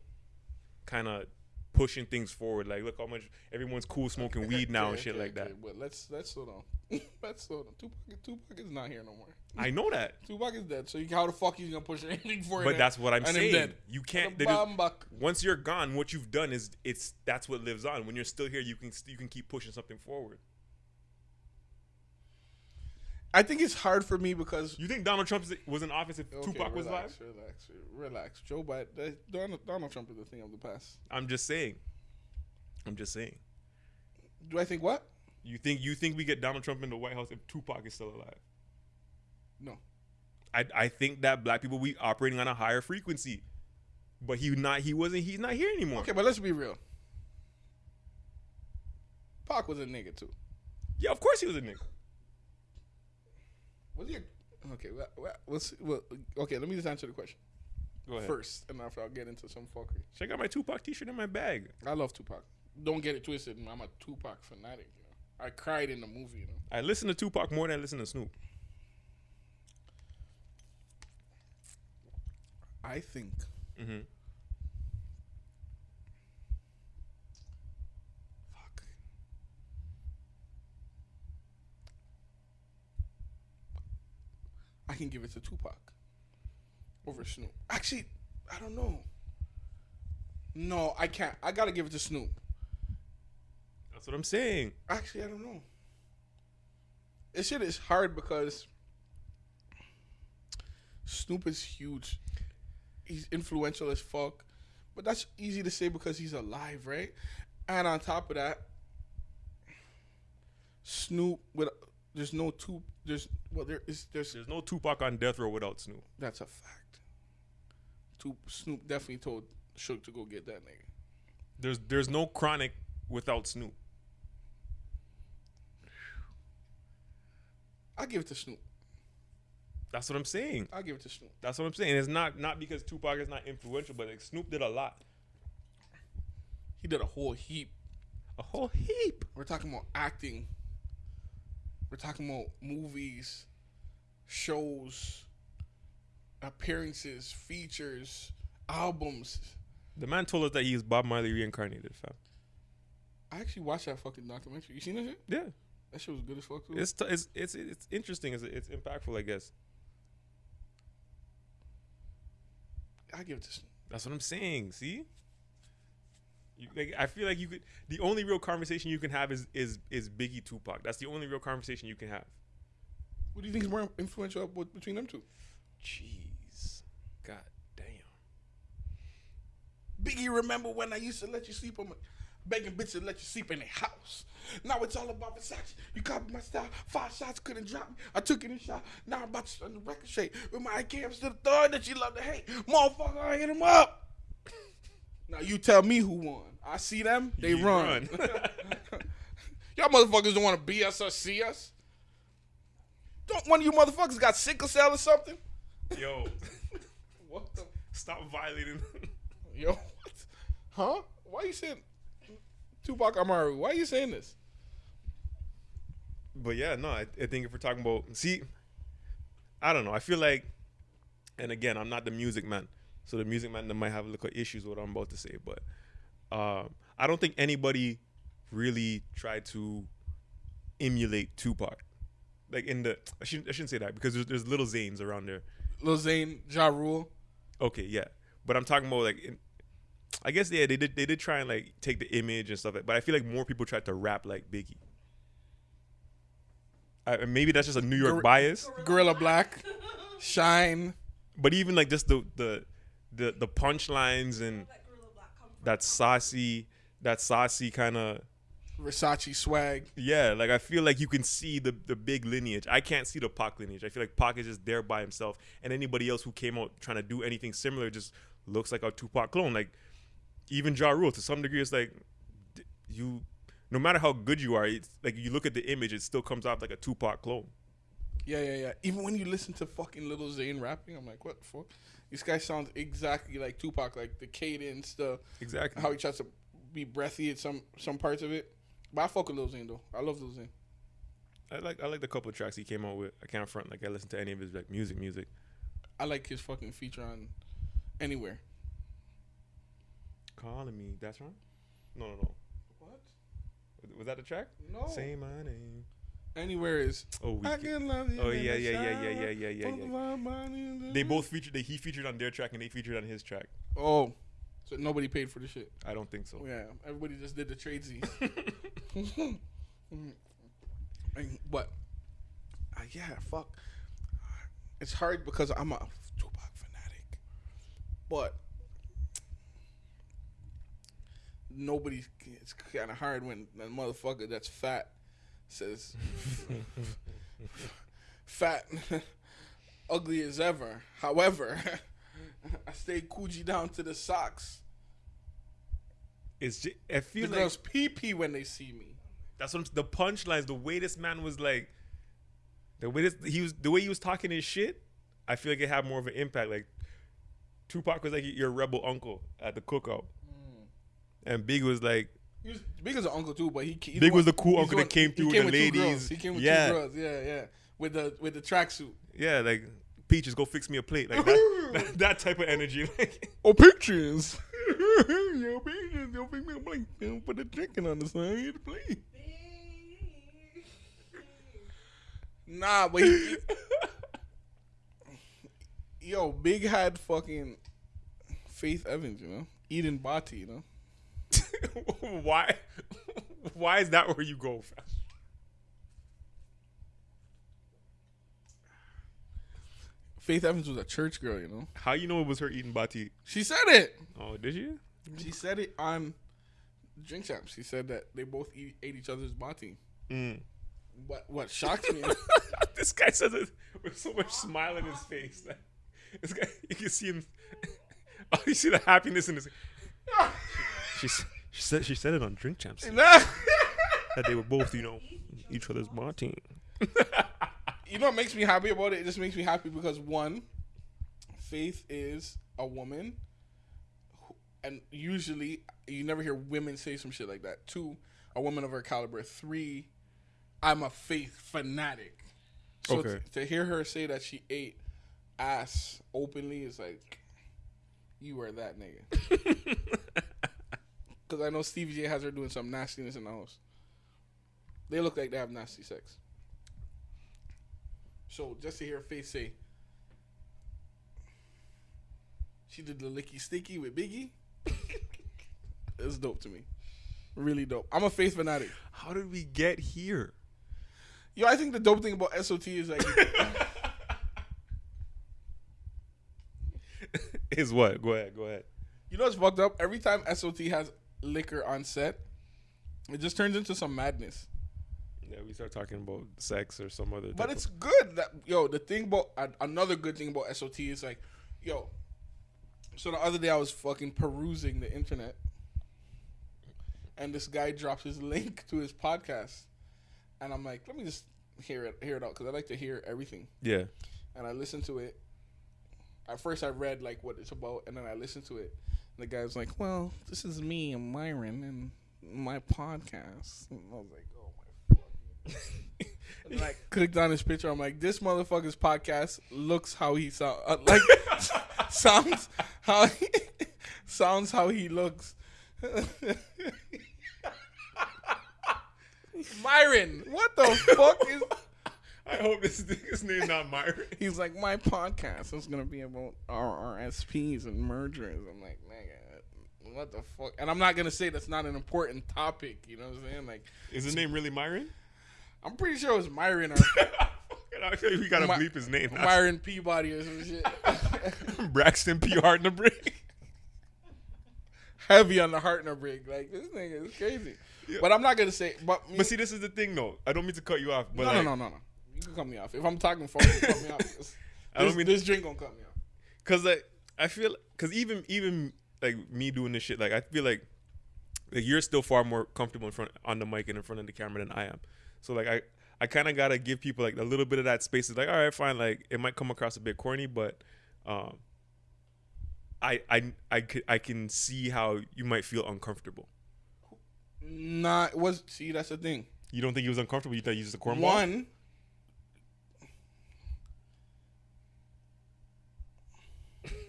Speaker 2: kind of pushing things forward. Like look how much everyone's cool smoking weed now and shit
Speaker 1: okay,
Speaker 2: like that.
Speaker 1: But let's let's slow down. let's slow down. Tupac, Tupac is not here no more.
Speaker 2: I know that,
Speaker 1: Tupac is dead. So you, how the fuck you gonna push anything forward?
Speaker 2: but that's what I'm
Speaker 1: and
Speaker 2: saying.
Speaker 1: dead.
Speaker 2: You can't.
Speaker 1: The
Speaker 2: there is- once you're gone, what you've done is it's that's what lives on. When you're still here, you can you can keep pushing something forward.
Speaker 1: I think it's hard for me because
Speaker 2: You think Donald Trump was in office if
Speaker 1: Okay,
Speaker 2: Tupac was
Speaker 1: relax,
Speaker 2: alive?
Speaker 1: Relax, relax. Joe Biden, Donald, Donald Trump is the thing of the past.
Speaker 2: I'm just saying. I'm just saying.
Speaker 1: Do I think what?
Speaker 2: You think you think we get Donald Trump in the White House if Tupac is still alive?
Speaker 1: No.
Speaker 2: I I think that black people we operating on a higher frequency, but he not he wasn't he's not here anymore.
Speaker 1: Okay, but let's be real. Pac was a nigga too.
Speaker 2: Yeah, of course he was a nigga.
Speaker 1: Was he? A, okay, well, well, let's, well, okay. Let me just answer the question
Speaker 2: Go ahead.
Speaker 1: first, and after I'll get into some fuckery.
Speaker 2: Check out my Tupac T-shirt in my bag.
Speaker 1: I love Tupac. Don't get it twisted. I'm a Tupac fanatic. You know, I cried in the movie. You know,
Speaker 2: I listen to Tupac more than I listen to Snoop.
Speaker 1: I think
Speaker 2: Mm-hmm.
Speaker 1: fuck. I can give it to Tupac over Snoop. Actually, I don't know. No, I can't. I gotta give it to Snoop.
Speaker 2: That's what I'm saying.
Speaker 1: Actually, I don't know. This shit is hard because Snoop is huge. He's influential as fuck. But that's easy to say because he's alive, right? And on top of that, Snoop with there's no two there's well there is there's
Speaker 2: There's no Tupac on death row without Snoop.
Speaker 1: that's a fact. Two, Snoop definitely told Suge to go get that nigga.
Speaker 2: There's there's no Chronic without Snoop.
Speaker 1: I'll give it to Snoop.
Speaker 2: That's what I'm saying.
Speaker 1: I'll give it to Snoop.
Speaker 2: That's what I'm saying. It's not not because Tupac is not influential, but like Snoop did a lot,
Speaker 1: He did a whole heap
Speaker 2: a whole heap.
Speaker 1: We're talking about acting. We're talking about movies, shows, appearances, features, albums.
Speaker 2: The man told us that he is Bob Marley reincarnated, fam.
Speaker 1: I actually watched that fucking documentary. You seen that shit?
Speaker 2: Yeah,
Speaker 1: That shit was good as fuck too.
Speaker 2: it's t- it's it's it's interesting. It's it's impactful, I guess.
Speaker 1: I give it to
Speaker 2: That's what I'm saying. See, you, like I feel like you could. The only real conversation you can have is is is Biggie Tupac. That's the only real conversation you can have.
Speaker 1: What do you think is more influential between them two?
Speaker 2: Jeez, god damn.
Speaker 1: Biggie, remember when I used to let you sleep on my begging bitches to let you sleep in the house. Now it's all about Versace. You copied my style. Five shots couldn't drop me. I took it in shot. Now I'm about to start the record shake with my cams to the third that you love to hate. Motherfucker, I hit him up. now you tell me who won. I see them, they
Speaker 2: You
Speaker 1: run.
Speaker 2: run.
Speaker 1: Y'all motherfuckers don't want to be us or see us. Don't one of you motherfuckers got sickle cell or something?
Speaker 2: Yo,
Speaker 1: What the
Speaker 2: stop violating.
Speaker 1: Yo, what? Huh? Why are you saying Tupac Amaru? Why are you saying this?
Speaker 2: but yeah, no, I, I think if we're talking about, see, I don't know. I feel like, and again, I'm not the music man, so the music man might have a little issues with what I'm about to say, but um, I don't think anybody really tried to emulate Tupac. Like in the, I shouldn't, I shouldn't say that because there's, there's Lil Zanes around there.
Speaker 1: Lil Zane, Ja Rule.
Speaker 2: Okay, yeah, but I'm talking about like, in, I guess yeah, they did they did try and like take the image and stuff, but I feel like more people tried to rap like Biggie. I, maybe that's just a New York
Speaker 1: Gor-
Speaker 2: bias,
Speaker 1: Guerilla Black, Shyne.
Speaker 2: but even like just the the the the punchlines and
Speaker 3: That Guerilla Black come from?
Speaker 2: that saucy that saucy kind of
Speaker 1: Versace swag.
Speaker 2: yeah, like I feel like you can see the the big lineage. I can't see the Pac lineage. I feel like Pac is just there by himself, and anybody else who came out trying to do anything similar just looks like a Tupac clone. Like even Ja Rule, to some degree, it's like you, no matter how good you are, it's like you look at the image, it still comes off like a Tupac clone.
Speaker 1: Yeah, yeah, yeah. Even when you listen to fucking Lil Zane rapping, I'm like, what the fuck? This guy sounds exactly like Tupac, like the cadence, the
Speaker 2: Exactly.
Speaker 1: how he tries to be breathy at some some parts of it. But I fuck with Lil Zane though. I love Lil Zane.
Speaker 2: I like I like the couple of tracks he came out with. I can't front like I listen to any of his like music music.
Speaker 1: I like his fucking feature on Anywhere.
Speaker 2: Calling me. That's right. No, no, no.
Speaker 1: What?
Speaker 2: Was that the track?
Speaker 1: No.
Speaker 2: Say my name.
Speaker 1: Anywhere is.
Speaker 2: Oh, we
Speaker 1: I
Speaker 2: can-
Speaker 1: love you.
Speaker 2: Oh, yeah, yeah, yeah, yeah, yeah, yeah, yeah, yeah.
Speaker 1: my body in the-
Speaker 2: They both featured. They, he featured on their track and they featured on his track.
Speaker 1: Oh, so nobody paid for the shit.
Speaker 2: I don't think so.
Speaker 1: Yeah, everybody just did the tradesies. And- but uh, yeah, fuck. It's hard because I'm a Tupac fanatic, but nobody. It's kind of hard when that motherfucker that's fat says fat, ugly as ever. However, I stay Coogi down to the socks.
Speaker 2: It's just, I
Speaker 1: The
Speaker 2: feel like
Speaker 1: girls pee pee when they see me.
Speaker 2: that's what I'm, the punchlines. The way this man was like, the way this he was, the way he was talking his shit. I feel like it had more of an impact. Like Tupac was like your rebel uncle at the cookout, mm. and Big was like
Speaker 1: He was big as an uncle too, but he
Speaker 2: Big
Speaker 1: one-
Speaker 2: was the cool uncle that came
Speaker 1: he
Speaker 2: through
Speaker 1: came
Speaker 2: with the
Speaker 1: two girls.
Speaker 2: ladies.
Speaker 1: He came with
Speaker 2: Yeah.
Speaker 1: two girls. Yeah, yeah. With the with the tracksuit.
Speaker 2: Yeah, like Peaches, go fix me a plate. Like that, that, that type of energy. Like,
Speaker 1: Oh, pictures. Yo, pictures. Yo, pick me a plate. Yo, Put the chicken on the side of the plate. Nah, but he, yo, Big had fucking Faith Evans, you know, Eden Bati, you know.
Speaker 2: why? Why is that where you go? fam?
Speaker 1: Faith Evans was a church girl, you know.
Speaker 2: How you know it was her eating bati?
Speaker 1: She said it.
Speaker 2: Oh, did you?
Speaker 1: She said it on Drink Champs. She said that they both eat, ate each other's bati.
Speaker 2: Mm.
Speaker 1: What what shocked me?
Speaker 2: this guy says it with so much smile in his face. Like, this guy, you can see him. Oh, you see the happiness in his. She, s- she said she said it on Drink Champs that they were both, you know, each other's bati.
Speaker 1: you know what makes me happy about it? It just makes me happy because one, Faith is a woman, who- and usually you never hear women say some shit like that. Two, a woman of her caliber. Three, I'm a Faith fanatic. So
Speaker 2: Okay.
Speaker 1: t- to hear her say that she ate ass openly is like, you are that nigga. I know Stevie J has her doing some nastiness in the house. They look like they have nasty sex. So just to hear Faith say she did the licky sticky with Biggie, it's dope to me. Really dope. I'm a Faith fanatic.
Speaker 2: How did we get here?
Speaker 1: Yo, I think the dope thing about SOT is like
Speaker 2: Is what? Go ahead. Go ahead.
Speaker 1: you know what's fucked up? Every time SOT has liquor on set, it just turns into some madness.
Speaker 2: Yeah, we start talking about sex or some other.
Speaker 1: But it's good that yo. The thing about uh, another good thing about SOT is like, yo. So the other day I was fucking perusing the internet, and this guy drops his link to his podcast, and I'm like, let me just hear it hear it out because I like to hear everything.
Speaker 2: yeah.
Speaker 1: And I listened to it. At first, I read like what it's about, and then I listened to it. The guy's like, "Well, this is me and Myron and my podcast." And I was like, "Oh my fucking!" and I clicked on his picture. I'm like, "This motherfucker's podcast looks how he sound uh, like sounds how he, sounds how he looks." Myron, what the fuck is?
Speaker 2: I hope this nigga's name not Myron.
Speaker 1: He's like, my podcast is gonna be about RRSPs and mergers. I'm like, nigga, what the fuck? And I'm not gonna say that's not an important topic. You know what I'm saying? Like,
Speaker 2: Is his name really Myron?
Speaker 1: I'm pretty sure it was Myron or
Speaker 2: I feel like we gotta
Speaker 1: My-
Speaker 2: bleep his name. now.
Speaker 1: Myron Peabody or some shit.
Speaker 2: Braxton P. Hard in the break.
Speaker 1: Heavy on the heart and the break. Like this nigga is crazy. But I'm not gonna say. But,
Speaker 2: But see, this is the thing, though. I don't mean to cut you off, but
Speaker 1: no,
Speaker 2: like,
Speaker 1: no, no, no, no. You can cut me off if I'm talking phone. You can cut me off. This,
Speaker 2: I don't mean-
Speaker 1: this drink gonna cut me off.
Speaker 2: Cause like I feel, cause even even like me doing this shit, like I feel like like you're still far more comfortable in front on the mic and in front of the camera than I am. So like I I kind of gotta give people like a little bit of that space. It's like, all right, fine. Like it might come across a bit corny, but um, I I I could, I can see how you might feel uncomfortable.
Speaker 1: Not was see that's the thing.
Speaker 2: You don't think he was uncomfortable? You thought he used a cornball?
Speaker 1: One.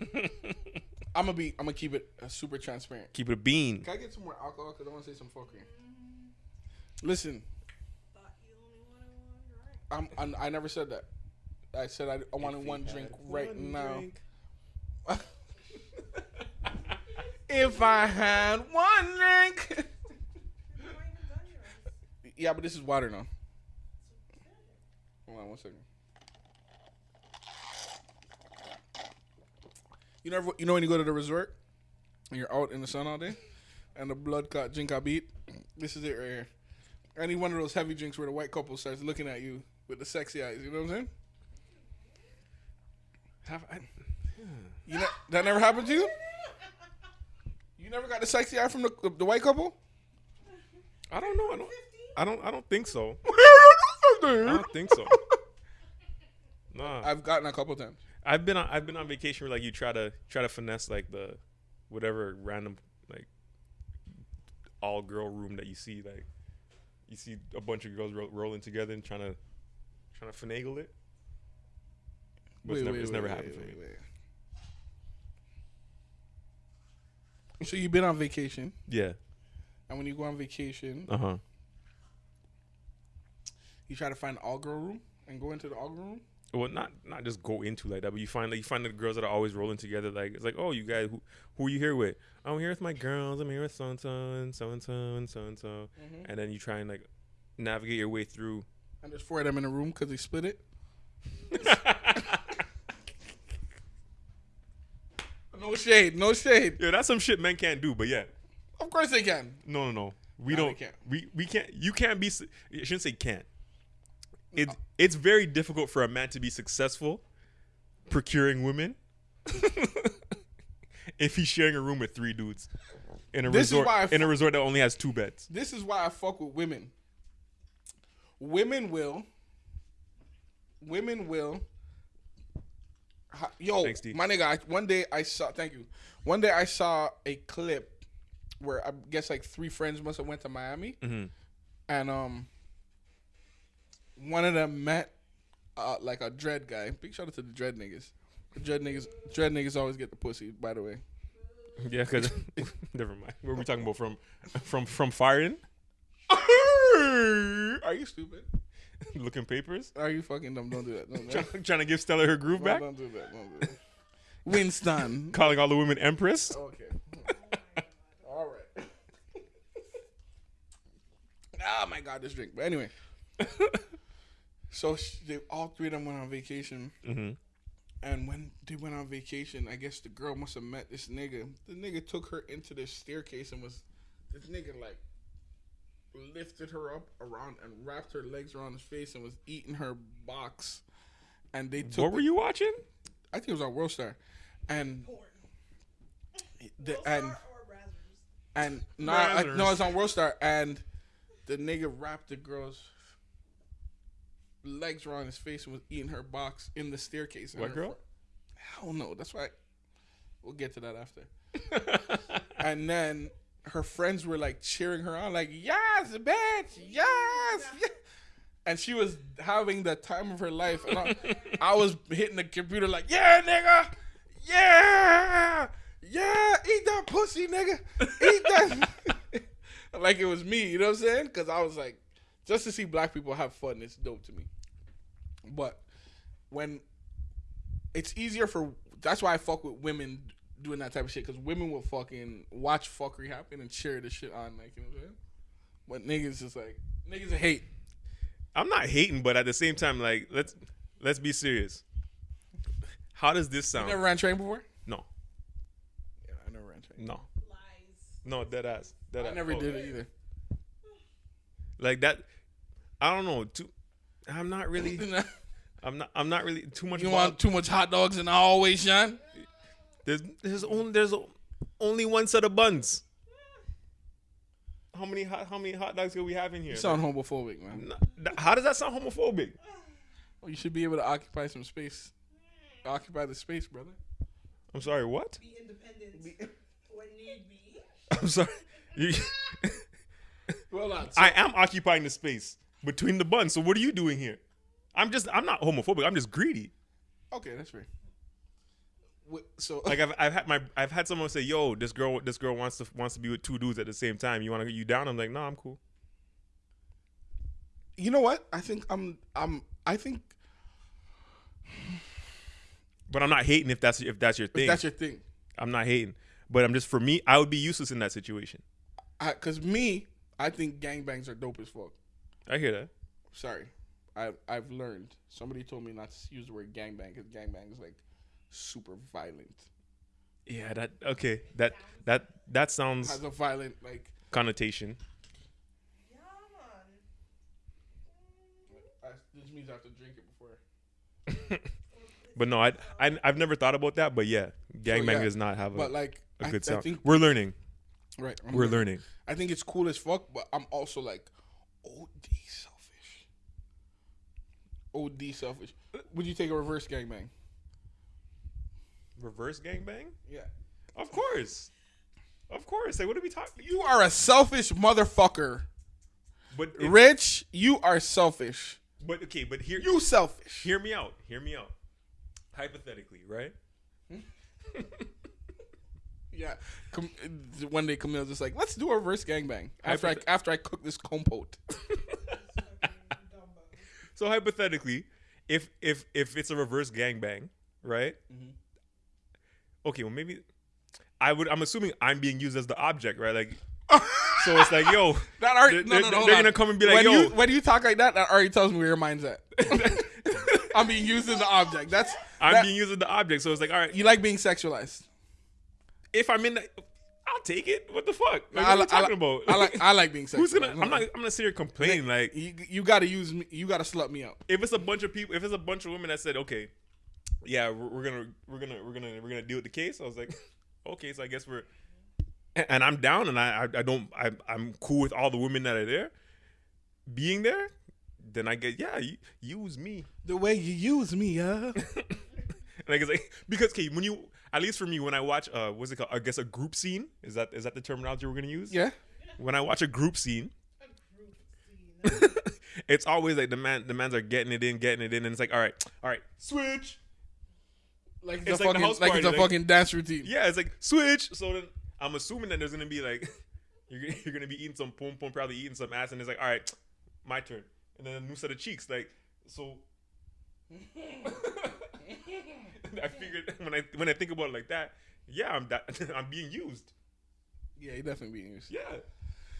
Speaker 1: I'm gonna be. I'm gonna keep it uh, super transparent.
Speaker 2: Keep it a bean.
Speaker 1: Can I get some more alcohol? Cause I want to say some fuckery. Listen,
Speaker 3: Thought you only wanted one drink.
Speaker 1: I'm, I'm. I never said that. I said I, I wanted one drink right now. if I had one drink.
Speaker 3: You ain't even done yours.
Speaker 1: yeah, but this is water now. Hold on one second. You never, you know when you go to the resort and you're out in the sun all day, and the blood clot drink I beat. This is it right here. Any one of those heavy drinks where the white couple starts looking at you with the sexy eyes. You know what I'm saying?
Speaker 2: Have I,
Speaker 1: You know that never happened to you. You never got the sexy eye from the the white couple.
Speaker 2: I don't know. I don't. I don't. I don't think so. I don't think so. Nah.
Speaker 1: I've gotten a couple times.
Speaker 2: I've been on I've been on vacation where like you try to try to finesse like the whatever random like all girl room that you see like you see a bunch of girls ro- rolling together and trying to trying to finagle it. But it's never, it's never happened for me.
Speaker 1: wait. So you've been on vacation,
Speaker 2: Yeah.
Speaker 1: and when you go on vacation,
Speaker 2: Uh huh.
Speaker 1: you try to find all girl room and go into the all girl room.
Speaker 2: Well, not not just go into like that, but you find like you find the girls that are always rolling together. Like it's like, oh, you guys, who who are you here with? I'm here with my girls. I'm here with so and so and so and so and so and so. And then you try and like navigate your way through.
Speaker 1: And there's four of them in the room because they split it. No shade, no shade.
Speaker 2: Yeah, that's some shit men can't do. But yeah,
Speaker 1: Of course they can.
Speaker 2: no, no, no. We
Speaker 1: No,
Speaker 2: don't.
Speaker 1: can't.
Speaker 2: We we can't. You can't be. su- I shouldn't say can't. It's it's very difficult for a man to be successful procuring women if he's sharing a room with three dudes in a
Speaker 1: This is
Speaker 2: resort
Speaker 1: why
Speaker 2: in a resort that only has two beds.
Speaker 1: This is why I fuck with women. Women will. Women will. Yo,
Speaker 2: Thanks,
Speaker 1: my nigga. I, one day I saw. Thank you. One day I saw a clip where I guess like three friends must have went to Miami,
Speaker 2: Mhm.
Speaker 1: and um, one of them met uh, like a dread guy. Big shout out to the dread niggas. The dread niggas, dread niggas always get the pussy. By the way,
Speaker 2: Yeah, because never mind. What are we talking about from from from firing,
Speaker 1: are you stupid?
Speaker 2: looking papers,
Speaker 1: Are you fucking dumb? Don't do that. Don't do that.
Speaker 2: trying, trying to give Stella her groove
Speaker 1: No,
Speaker 2: back,
Speaker 1: don't do that. Don't do that. Winston.
Speaker 2: calling all the women empress.
Speaker 1: Okay. All right. oh my god, this drink. But anyway, so sh- they, all three of them went on vacation,
Speaker 2: hmm
Speaker 1: and when they went on vacation, I guess the girl must have met this nigga. The nigga took her into the staircase and was this nigga like lifted her up around and wrapped her legs around his face and was eating her box. And they took
Speaker 2: What
Speaker 1: the-
Speaker 2: were you watching?
Speaker 1: I think it was on World Star, and
Speaker 3: Porn.
Speaker 1: the,
Speaker 3: Will
Speaker 1: and
Speaker 3: or
Speaker 1: and no, I,
Speaker 2: Brazzers.
Speaker 1: no, it's on World Star, and the nigga wrapped the girl's legs around his face and was eating her box in the staircase.
Speaker 2: What girl?
Speaker 1: fr- Hell no, that's why. We'll get to that after. and then her friends were like cheering her on, like yes, bitch, yes, yes. And she was having the time of her life. And I, I was hitting the computer like, yeah, nigga, yeah, yeah, eat that pussy, nigga, eat that. like it was me, you know what I'm saying? Because I was like, just to see black people have fun, it's dope to me. But when it's easier for, that's why I fuck with women doing that type of shit because women will fucking watch fuckery happen and cheer the shit on, like you know what I'm saying. But niggas just like niggas hate.
Speaker 2: I'm not hating, but at the same time, like let's let's be serious. How does this
Speaker 1: You
Speaker 2: sound?
Speaker 1: never ran train before?
Speaker 2: no,
Speaker 1: Yeah, I never ran train.
Speaker 2: no,
Speaker 3: Lies.
Speaker 2: no, dead ass. Dead
Speaker 1: I
Speaker 2: ass.
Speaker 1: never
Speaker 2: Oh,
Speaker 1: did it either.
Speaker 2: Like that. I don't know. Too, I'm not really. I'm not. I'm not really too much.
Speaker 1: you
Speaker 2: about-
Speaker 1: want too much hot dogs in the hallway, Sean?
Speaker 2: There's there's only there's only one set of buns. how many hot, how many hot dogs can we have in here?
Speaker 1: You sound homophobic, man.
Speaker 2: How does that sound homophobic?
Speaker 1: Well, you should be able to occupy some space. Occupy the space, brother.
Speaker 2: I'm sorry. What?
Speaker 3: Be independent when need be.
Speaker 2: I'm sorry. You,
Speaker 1: Well, on.
Speaker 2: I am occupying the space between the buns. So what are you doing here? I'm just. I'm not homophobic. I'm just greedy.
Speaker 1: okay, that's fair. So,
Speaker 2: Like I've, I've had my I've had someone say, "Yo, this girl this girl wants to wants to be with two dudes at the same time. You want to get you down?" I'm like, "No, I'm cool."
Speaker 1: you know what? I think I'm. I'm. I think
Speaker 2: But I'm not hating if that's if that's your thing.
Speaker 1: that's your thing.
Speaker 2: I'm not hating. But I'm just for me, I would be useless in that situation.
Speaker 1: Because me, I think gangbangs are dope as fuck.
Speaker 2: I hear that.
Speaker 1: Sorry, I I've learned. Somebody told me not to use the word gangbang because gangbang is like super violent.
Speaker 2: Yeah, that okay. That that that sounds
Speaker 1: Has a violent like.
Speaker 2: connotation.
Speaker 3: Yeah, man.
Speaker 1: I, this means I have to drink it before.
Speaker 2: But no, I, I I've never thought about that. But yeah, gangbang
Speaker 1: yeah,
Speaker 2: does not have a,
Speaker 1: But like,
Speaker 2: a
Speaker 1: I,
Speaker 2: good
Speaker 1: I
Speaker 2: sound.
Speaker 1: think
Speaker 2: We're learning.
Speaker 1: right. I'm
Speaker 2: We're
Speaker 1: right.
Speaker 2: learning.
Speaker 1: I think it's cool as fuck, but I'm also like OD selfish. OD selfish. Would you take a reverse gangbang?
Speaker 2: Reverse gangbang?
Speaker 1: Yeah.
Speaker 2: Of course. Of course. Like, what are we talking?
Speaker 1: You are a selfish motherfucker.
Speaker 2: But if-
Speaker 1: Rich, you are selfish.
Speaker 2: but okay. But here
Speaker 1: You selfish.
Speaker 2: hear me out. Hear me out. Hypothetically, right?
Speaker 1: Yeah. Com- one day Camille's just like, let's do a reverse gangbang after I
Speaker 2: Hypothet-
Speaker 1: after I cook this compote.
Speaker 2: So hypothetically, if if if it's a reverse gangbang, right?
Speaker 1: Mm-hmm.
Speaker 2: Okay, well maybe I would. I'm assuming I'm being used as the object, right? Like, so it's like, yo,
Speaker 1: That already
Speaker 2: They're-
Speaker 1: no, no, no,
Speaker 2: they're-
Speaker 1: hold
Speaker 2: they're
Speaker 1: on.
Speaker 2: gonna come and be like,
Speaker 1: when
Speaker 2: yo.
Speaker 1: you when you talk like that, that already tells me where your mind's at. I'm being used as an object. That's
Speaker 2: I'm
Speaker 1: that-
Speaker 2: being used as the object. So it's like, all right,
Speaker 1: you like being sexualized.
Speaker 2: If I'm in, the, I'll take it. What the fuck? Like,
Speaker 1: I,
Speaker 2: what are
Speaker 1: li-
Speaker 2: we talking
Speaker 1: I,
Speaker 2: about?
Speaker 1: I like I like being sexualized.
Speaker 2: Who's gonna? I'm not. I'm gonna sit here complaining. Like,
Speaker 1: You, you got to use me. You got to slut me out.
Speaker 2: if it's a bunch of people, if it's a bunch of women that said, okay, yeah, we're, we're gonna, we're gonna, we're gonna, we're gonna deal with the case. I was like, okay, so I guess we're, and I'm down, and I, I, I don't, I, I'm cool with all the women that are there, being there. Then I get, yeah, you, use me.
Speaker 1: The way you use me, yeah.
Speaker 2: And I guess like because okay, when you at least for me when I watch uh what's it called? I guess a group scene is that is that the terminology we're gonna use?
Speaker 1: yeah.
Speaker 2: When I watch a group scene,
Speaker 3: A group scene.
Speaker 2: it's always like the man the mans are getting it in, getting it in, and it's like all right, all right, switch.
Speaker 1: Like
Speaker 2: It's
Speaker 1: it's a
Speaker 2: like
Speaker 1: fucking
Speaker 2: house
Speaker 1: like it's a
Speaker 2: like-
Speaker 1: fucking dance routine.
Speaker 2: Yeah, it's like switch. So then I'm assuming that there's gonna be like you're gonna, you're gonna be eating some pom pom, probably eating some ass, and it's like all right, my turn, and then a new set of cheeks, like so. I figured when I when I think about it like that, yeah, I'm that I'm being used.
Speaker 1: Yeah, you definitely being used.
Speaker 2: Yeah.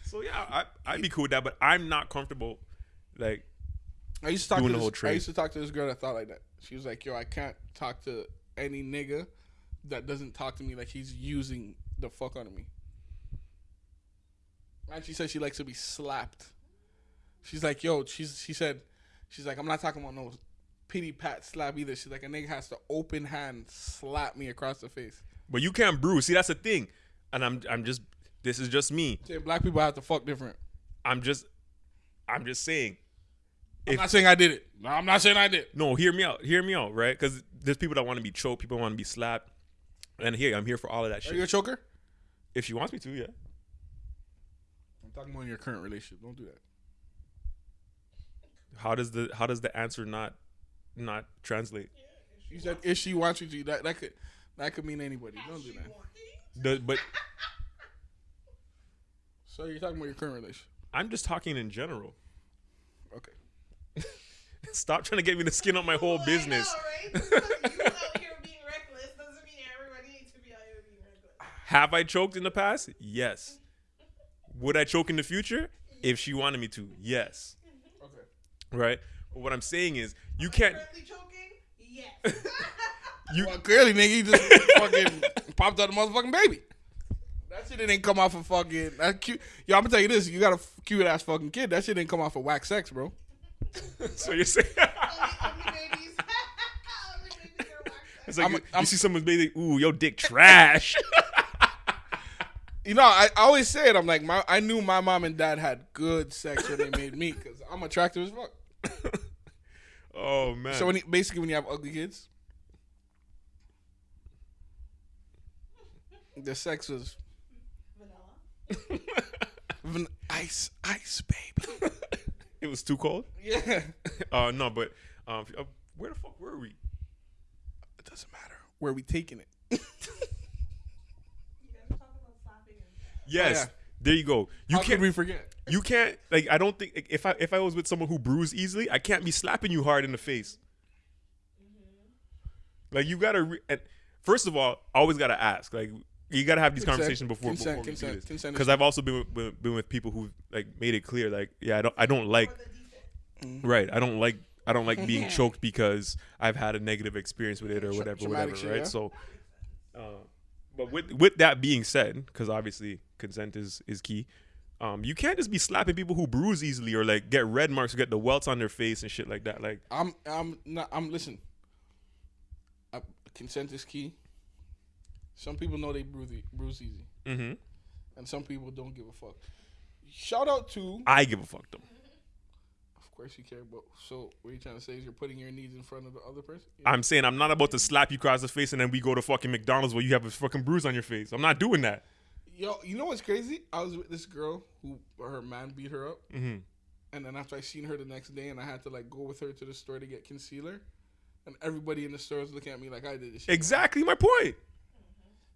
Speaker 2: So yeah, I I'd be cool with that, but I'm not comfortable. Like
Speaker 1: I used to talk
Speaker 2: Doing
Speaker 1: to
Speaker 2: the
Speaker 1: this,
Speaker 2: whole
Speaker 1: I used to talk to this girl that thought like that. She was like, "Yo, I can't talk to any nigga that doesn't talk to me like he's using the fuck out of me." And she said she likes to be slapped. She's like, "Yo," she's she said, she's like, "I'm not talking about no pity pat slap either." She's like, "A nigga has to open hand slap me across the face."
Speaker 2: but you can't bruise. See, that's the thing. And I'm I'm just this is just me.
Speaker 1: Black people have to fuck different.
Speaker 2: I'm just I'm just saying.
Speaker 1: I'm
Speaker 2: If-
Speaker 1: not saying I did it. No, I'm not saying I did.
Speaker 2: No, hear me out. Hear me out, right? Because there's people that want to be choked, people want to be slapped. And here, I'm here for all of that
Speaker 1: Are you a choker?
Speaker 2: If she wants me to, yeah.
Speaker 1: I'm talking about in your current relationship. Don't do that.
Speaker 2: How does the how does the answer not not translate?
Speaker 1: You said if she wants you that that could that could mean anybody. Don't do that.
Speaker 3: want-
Speaker 2: The, but
Speaker 1: So you're talking about your current relationship.
Speaker 2: I'm just talking in general.
Speaker 1: Okay.
Speaker 2: Stop trying to get me to skin on my whole
Speaker 3: Well,
Speaker 2: business.
Speaker 3: I know, right? you out here being reckless doesn't mean everybody needs to be out here being reckless.
Speaker 2: Have I choked in the past? Yes. Would I choke in the future? If she wanted me to, yes. Mm-hmm.
Speaker 1: Okay.
Speaker 2: Right? But what I'm saying is, you can't.
Speaker 3: Currently choking? Yes.
Speaker 2: You
Speaker 1: Well, clearly, nigga, you just fucking popped out a motherfucking baby. That shit didn't come off of fucking. That cute. Yo, I'm gonna tell you this. You got a cute ass fucking kid. That shit didn't come off of wax sex, bro.
Speaker 2: so you're saying
Speaker 3: only, only babies. only babies are
Speaker 2: it's like
Speaker 1: I'm-
Speaker 2: you,
Speaker 1: I'm-
Speaker 2: you see someone's baby, ooh, your dick trash.
Speaker 1: You know, I, I always say it. I'm like, my I knew my mom and dad had good sex when they made me because I'm attractive as fuck.
Speaker 2: Oh man.
Speaker 1: So when you, basically, when you have ugly kids, the sex was
Speaker 3: Vanilla.
Speaker 1: van- ice, ice, baby.
Speaker 2: it was too cold.
Speaker 1: yeah,
Speaker 2: Uh no, but um, uh, where the fuck were we?
Speaker 1: it doesn't matter where we taking it.
Speaker 3: You guys are about slapping and
Speaker 2: Yes.
Speaker 1: yeah.
Speaker 2: There you go. You
Speaker 1: How
Speaker 2: can't
Speaker 1: could we forget?
Speaker 2: you can't like I don't think if I if I was with someone who bruise easily, I can't be slapping you hard in the face. Like you gotta re- and first of all, always gotta ask. Like you gotta have these
Speaker 1: Consent,
Speaker 2: conversations before
Speaker 1: consent,
Speaker 2: before we
Speaker 1: consent,
Speaker 2: do this. Because I've also been with, been, been with people who like made it clear like yeah I don't I don't like
Speaker 3: or the
Speaker 2: right I don't like I don't like being choked because I've had a negative experience with it or whatever
Speaker 1: traumatic
Speaker 2: whatever
Speaker 1: shit,
Speaker 2: right
Speaker 1: yeah.
Speaker 2: so. Uh, but with with that being said, because obviously consent is is key. Um, you can't just be slapping people who bruise easily or like get red marks or get the welts on their face and shit like that. Like,
Speaker 1: I'm I'm not I'm listen. Uh, consent is key. Some people know they bruise bruise easy,
Speaker 2: mm-hmm.
Speaker 1: and some people don't give a fuck. Shout out to,
Speaker 2: I give a fuck them.
Speaker 1: of course you care, but so what you trying to say is you're putting your needs in front of the other person.
Speaker 2: I'm saying I'm not about to slap you across the face and then we go to fucking McDonald's where you have a fucking bruise on your face. I'm not doing that.
Speaker 1: Yo, you know what's crazy? I was with this girl who her man beat her up,
Speaker 2: Mm-hmm.
Speaker 1: and then after I seen her the next day, and I had to like go with her to the store to get concealer, and everybody in the store was looking at me like I did this shit.
Speaker 2: Exactly my point.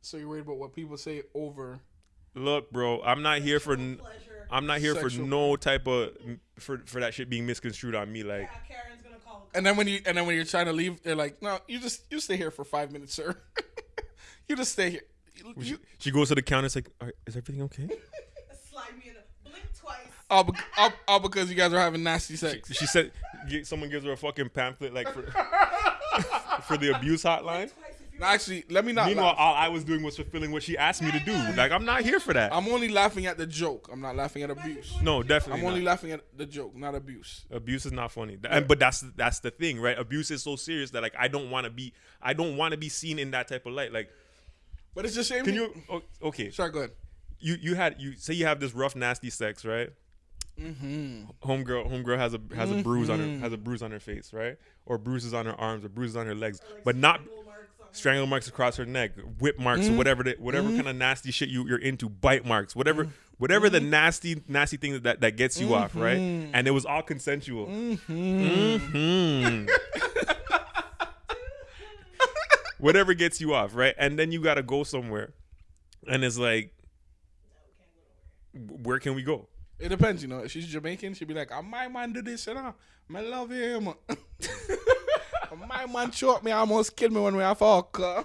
Speaker 1: So you're worried about what people say over
Speaker 2: Look, bro, I'm not here for. n-
Speaker 3: pleasure.
Speaker 2: I'm not here for no type of for for that shit being misconstrued on me. Like,
Speaker 3: Yeah, Karen's gonna call.
Speaker 1: And then when you and then when you're trying to leave, they're like, "No, you just you stay here for five minutes, sir. you just stay here." You,
Speaker 2: she, she goes to the counter. It's like, "All right, is everything okay?
Speaker 3: Slide me in a blink twice.
Speaker 1: all, bec- all, all because you guys are having nasty sex.
Speaker 2: She said, gi- someone gives her a fucking pamphlet like for for the abuse hotline.
Speaker 3: Twice if you
Speaker 1: No, actually, let me not.
Speaker 2: Meanwhile,
Speaker 1: laugh.
Speaker 2: all I was doing was fulfilling what she asked me to do. Like, I'm not here for that.
Speaker 1: I'm only laughing at the joke. I'm not laughing at abuse.
Speaker 2: No, definitely
Speaker 1: I'm only
Speaker 2: not.
Speaker 1: laughing at the joke, not abuse.
Speaker 2: Abuse is not funny, and, but that's that's the thing, right? Abuse is so serious that like I don't want to be I don't want to be seen in that type of light. Like,
Speaker 1: But it's the same.
Speaker 2: can you? Okay,
Speaker 1: Sorry, go ahead.
Speaker 2: you you had you say you have this rough nasty sex, right?
Speaker 1: Mm-hmm.
Speaker 2: Homegirl, homegirl has a has a bruise on her has a bruise on her face, right? Or bruises on her arms, or bruises on her legs, but not
Speaker 3: strangle marks
Speaker 2: across her neck, whip marks,
Speaker 1: Mm-hmm.
Speaker 2: or whatever the, whatever kind of nasty shit you, you're into, bite marks, whatever whatever
Speaker 1: Mm-hmm.
Speaker 2: the nasty nasty thing that that gets you off, right? And it was all consensual.
Speaker 1: Mm-hmm.
Speaker 2: Mhm. whatever gets you off, right? And then you got to go somewhere, and it's like, where can we go?
Speaker 1: It depends, you know. If she's Jamaican, she'd be like, "Ah, "My man do this, you know. I love him. My man shot me, almost killed me when we have fuck. uh.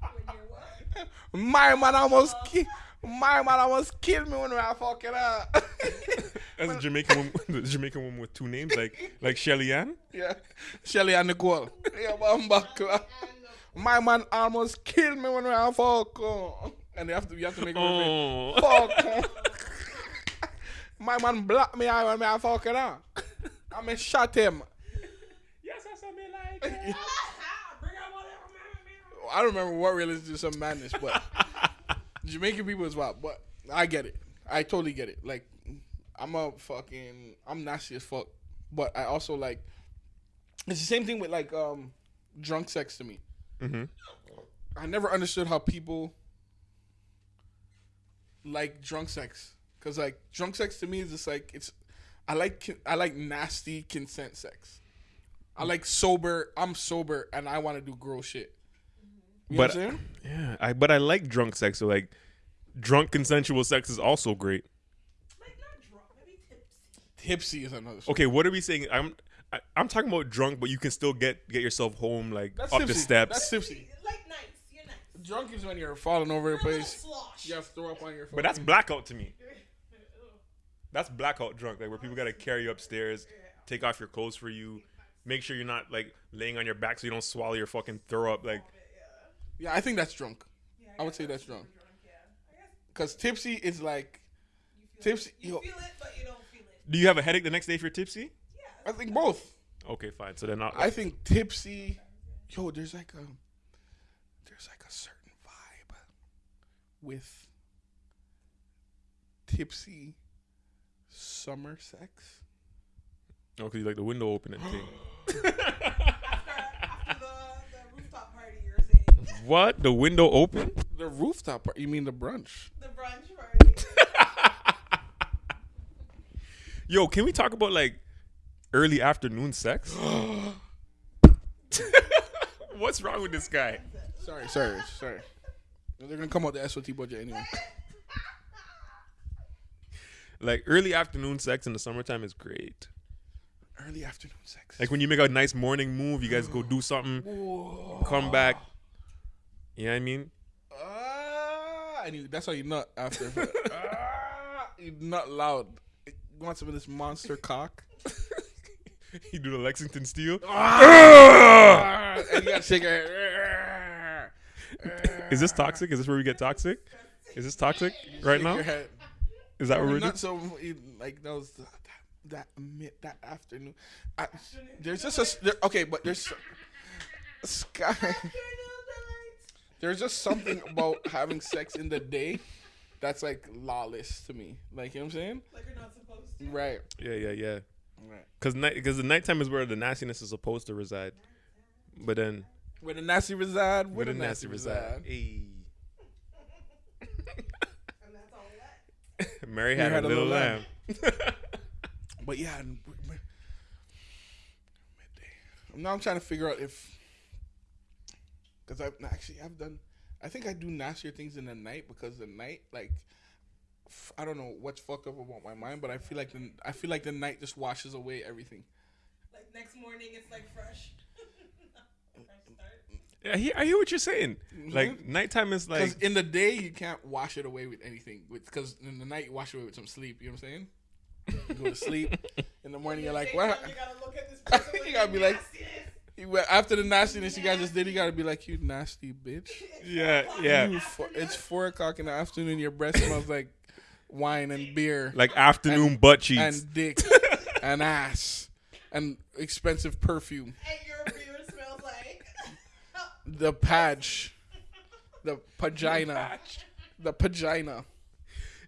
Speaker 3: when you're what?
Speaker 1: My man almost ki- My man almost killed me when we have fucking.
Speaker 2: As a Jamaican woman, the Jamaican woman with two names, like like Shelly Ann.
Speaker 1: yeah, Shelly and Nicole. Yeah, bambakla. My man almost killed me when we have fuck. uh. And you have to, you have to make her
Speaker 2: Oh,
Speaker 1: fuck. uh. My man blocked me out when we have fucking. Uh. I mean, shot him.
Speaker 2: yes, that's something like.
Speaker 3: Bring out whatever.
Speaker 1: I don't remember what really did some madness, but Jamaican people is wild. But I get it. I totally get it. Like, I'm a fucking, I'm nasty as fuck. But I also like, it's the same thing with like um drunk sex to me.
Speaker 2: Mm-hmm.
Speaker 1: I never understood how people like drunk sex, cause like drunk sex to me is just like it's. I like I like nasty consent sex. I like sober. I'm sober and I want to do gross shit. You know
Speaker 2: But
Speaker 1: what I'm saying?
Speaker 2: yeah, I but I like drunk sex. So like, drunk consensual sex is also great.
Speaker 3: Like not drunk, maybe tipsy.
Speaker 1: Tipsy is another. Story.
Speaker 2: Okay, what are we saying? I'm I, I'm talking about drunk, but you can still get get yourself home like
Speaker 1: That's
Speaker 2: up
Speaker 1: tipsy.
Speaker 2: the steps.
Speaker 1: That's tipsy.
Speaker 3: Like nice, you're nice.
Speaker 1: Drunk is when you're falling over the
Speaker 3: You're a little
Speaker 1: place. You have to throw up on your. phone.
Speaker 2: but that's blackout to me. That's blackout drunk, like where people gotta carry you upstairs, take off your clothes for you, make sure you're not like laying on your back so you don't swallow your fucking throw up. Like
Speaker 1: Yeah, I think that's drunk.
Speaker 3: Yeah,
Speaker 1: I would say that's drunk.
Speaker 3: drunk. Yeah,
Speaker 1: Cause tipsy is like, Tipsy-
Speaker 3: You
Speaker 1: yo-
Speaker 3: feel it, but you don't feel it.
Speaker 2: Do you have a headache the next day if you're tipsy?
Speaker 3: Yeah.
Speaker 1: I think both.
Speaker 2: Okay, fine. So then I'll,
Speaker 1: I think tipsy. Yo, there's like a, there's like a certain vibe with tipsy summer sex.
Speaker 2: Oh, 'cause you like the window opening thing.
Speaker 3: After, after the, the rooftop party,
Speaker 2: what? The window open?
Speaker 1: The rooftop part. You mean the brunch?
Speaker 3: The brunch
Speaker 2: Yo, can we talk about like early afternoon sex? What's wrong with this guy?
Speaker 1: Sorry, sorry, sorry. They're gonna come out the SOT budget anyway.
Speaker 2: Like early afternoon sex in the summertime is great.
Speaker 1: Early afternoon sex.
Speaker 2: Like when you make a nice morning move, you guys go do something, come back. You know what I mean?
Speaker 1: Ah, and you, that's how you nut after. ah, you nut loud. You want some of this monster cock?
Speaker 2: you do the Lexington Steele.
Speaker 1: Ah, and you gotta shake your head.
Speaker 2: Is this toxic? Is this where we get toxic? Is this toxic right now? Is that what we're doing?
Speaker 1: Not so like that was that that mid that afternoon. I, there's just a there, okay, but there's sky. There's just something about having sex in the day that's like lawless to me. Like you know what I'm saying?
Speaker 3: like you're not supposed to.
Speaker 1: Right.
Speaker 2: Yeah, yeah, yeah.
Speaker 1: Right.
Speaker 2: Cause night, because the nighttime is where the nastiness is supposed to reside. But then
Speaker 1: Where the nasty reside,
Speaker 2: where
Speaker 1: where
Speaker 2: the
Speaker 1: the
Speaker 2: nasty reside. Hey.
Speaker 3: And that's all that.
Speaker 2: Mary had, a little, lamb.
Speaker 1: But yeah, and w- w- midday. Now I'm trying to figure out if, because I've actually I've done. I think I do nastier things in the night because the night, like, f- I don't know what's fucked up about my mind, but I feel like the I feel like the night just washes away everything.
Speaker 3: Like next morning, it's like fresh. fresh.
Speaker 2: Yeah, I hear, I hear what you're saying.
Speaker 1: Mhm.
Speaker 2: Like nighttime is
Speaker 1: Because
Speaker 2: like
Speaker 1: in the day you can't wash it away with anything. Because in the night you wash it away with some sleep. You know what I'm saying? You go to sleep. In the morning you're like, what?
Speaker 3: You gotta look at this
Speaker 1: You gotta
Speaker 3: the
Speaker 1: be like-
Speaker 3: nastiness.
Speaker 1: You- After the nastiness you guys just did, you gotta be like, you nasty bitch.
Speaker 2: yeah, yeah.
Speaker 1: You it's four o'clock in the afternoon. Your breath smells like wine and beer
Speaker 2: Like afternoon butt cheeks.
Speaker 1: and dick and ass and expensive perfume.
Speaker 3: And your beard smells like.
Speaker 1: The patch, the pagina, the pagina,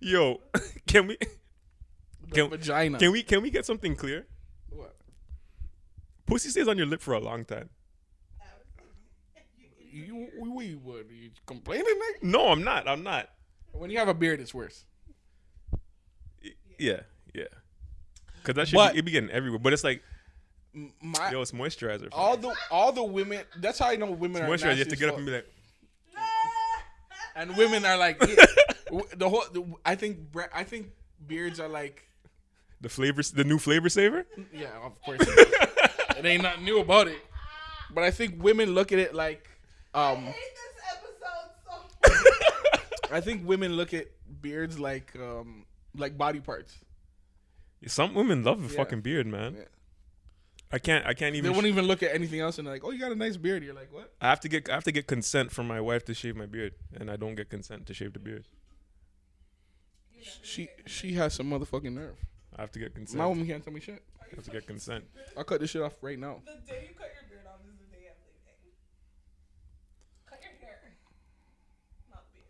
Speaker 2: Yo, can we
Speaker 1: the
Speaker 2: Can-
Speaker 1: vagina.
Speaker 2: can we can we get something clear? Pussy stays on your lip for a long time.
Speaker 1: You, we, what? You complaining, nigga?
Speaker 2: No, I'm not. I'm not.
Speaker 1: When you have a beard, it's worse.
Speaker 2: Yeah, yeah. Cause that shit
Speaker 1: But-
Speaker 2: be, it be getting everywhere. But it's like,
Speaker 1: My
Speaker 2: yo, it's moisturizer. for
Speaker 1: all
Speaker 2: me.
Speaker 1: the all the women. That's how I know women
Speaker 2: It's
Speaker 1: are
Speaker 2: moisturizer. You have to get up and be like,
Speaker 1: and women are like w- the whole. The, I think I think beards are like
Speaker 2: the flavor, the new flavor saver.
Speaker 1: yeah, of course. it ain't nothing new about it, but I think women look at it like
Speaker 3: I
Speaker 1: um.
Speaker 3: hate this episode so
Speaker 1: I think women look at beards like um like body parts.
Speaker 2: Some women love a
Speaker 1: Yeah.
Speaker 2: fucking beard, man.
Speaker 1: Yeah.
Speaker 2: I can't. I can't even.
Speaker 1: They won't even look at anything else and they're like, "Oh, you got a nice beard." You're like, "What?"
Speaker 2: I have to get. I have to get consent from my wife to shave my beard, and I don't get consent to shave the beard.
Speaker 1: She she has some motherfucking nerve.
Speaker 2: I have to get consent.
Speaker 1: My woman can't tell me shit.
Speaker 2: I have to get consent.
Speaker 1: I'll cut this shit off right now.
Speaker 3: The day you cut your beard off is the day I'm leaving. Cut your hair. Not beard.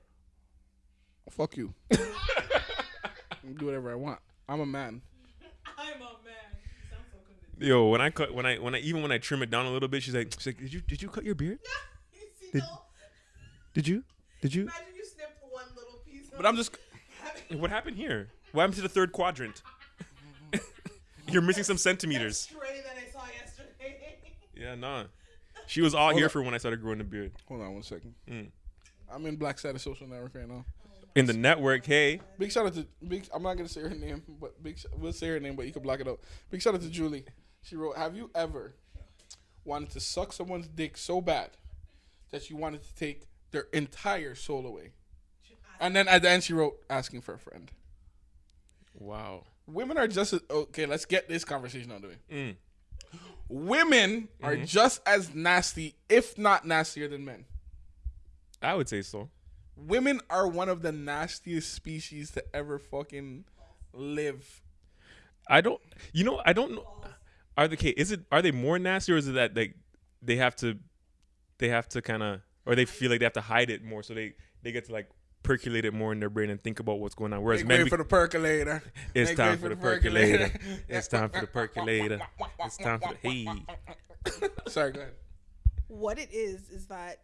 Speaker 1: Fuck you. Do whatever I want. I'm a man.
Speaker 3: I'm a man. You sound so convincing.
Speaker 2: Yo, when I cut, when I, when I, even when I trim it down a little bit, she's like, she's like, did you, did you cut your beard?
Speaker 3: You see,
Speaker 2: Did-
Speaker 3: though?
Speaker 2: Did you? Did you?
Speaker 3: Imagine you snipped one little piece.
Speaker 1: But I'm just
Speaker 2: What happened here? What happened to the third quadrant? You're missing some centimeters.
Speaker 3: Stray that I saw yesterday.
Speaker 2: Yeah, nah. She was all
Speaker 1: Hold
Speaker 2: here
Speaker 1: up.
Speaker 2: for when I started growing the beard.
Speaker 1: hold on one second.
Speaker 2: Mm.
Speaker 1: I'm in Black Side of Social Network right now.
Speaker 2: In the network, hey,
Speaker 1: Big shout out to big. I'm not gonna say her name, but big. We'll say her name, but you can block it out. Big shout out to Julie. She wrote, "Have you ever wanted to suck someone's dick so bad that you wanted to take their entire soul away?" And then at the end, she wrote, "Asking for a friend."
Speaker 2: wow.
Speaker 1: Women are just as, okay. Let's get this conversation out of the way.
Speaker 2: Mm.
Speaker 1: Women are just as nasty, if not nastier, than men.
Speaker 2: I would say so.
Speaker 1: Women are one of the nastiest species to ever fucking live.
Speaker 2: I don't. You know, I don't know. Are the okay, is it are they more nasty or is it that they they have to they have to kind of or they feel like they have to hide it more so they they get to like percolate it more in their brain and think about what's going on. Whereas
Speaker 1: Make
Speaker 2: men,
Speaker 1: way for the percolator.
Speaker 2: it's
Speaker 1: Make
Speaker 2: time
Speaker 1: way
Speaker 2: for the percolator. It's time for the percolator. It's time for the hey.
Speaker 1: Sorry, go ahead.
Speaker 3: what it is is that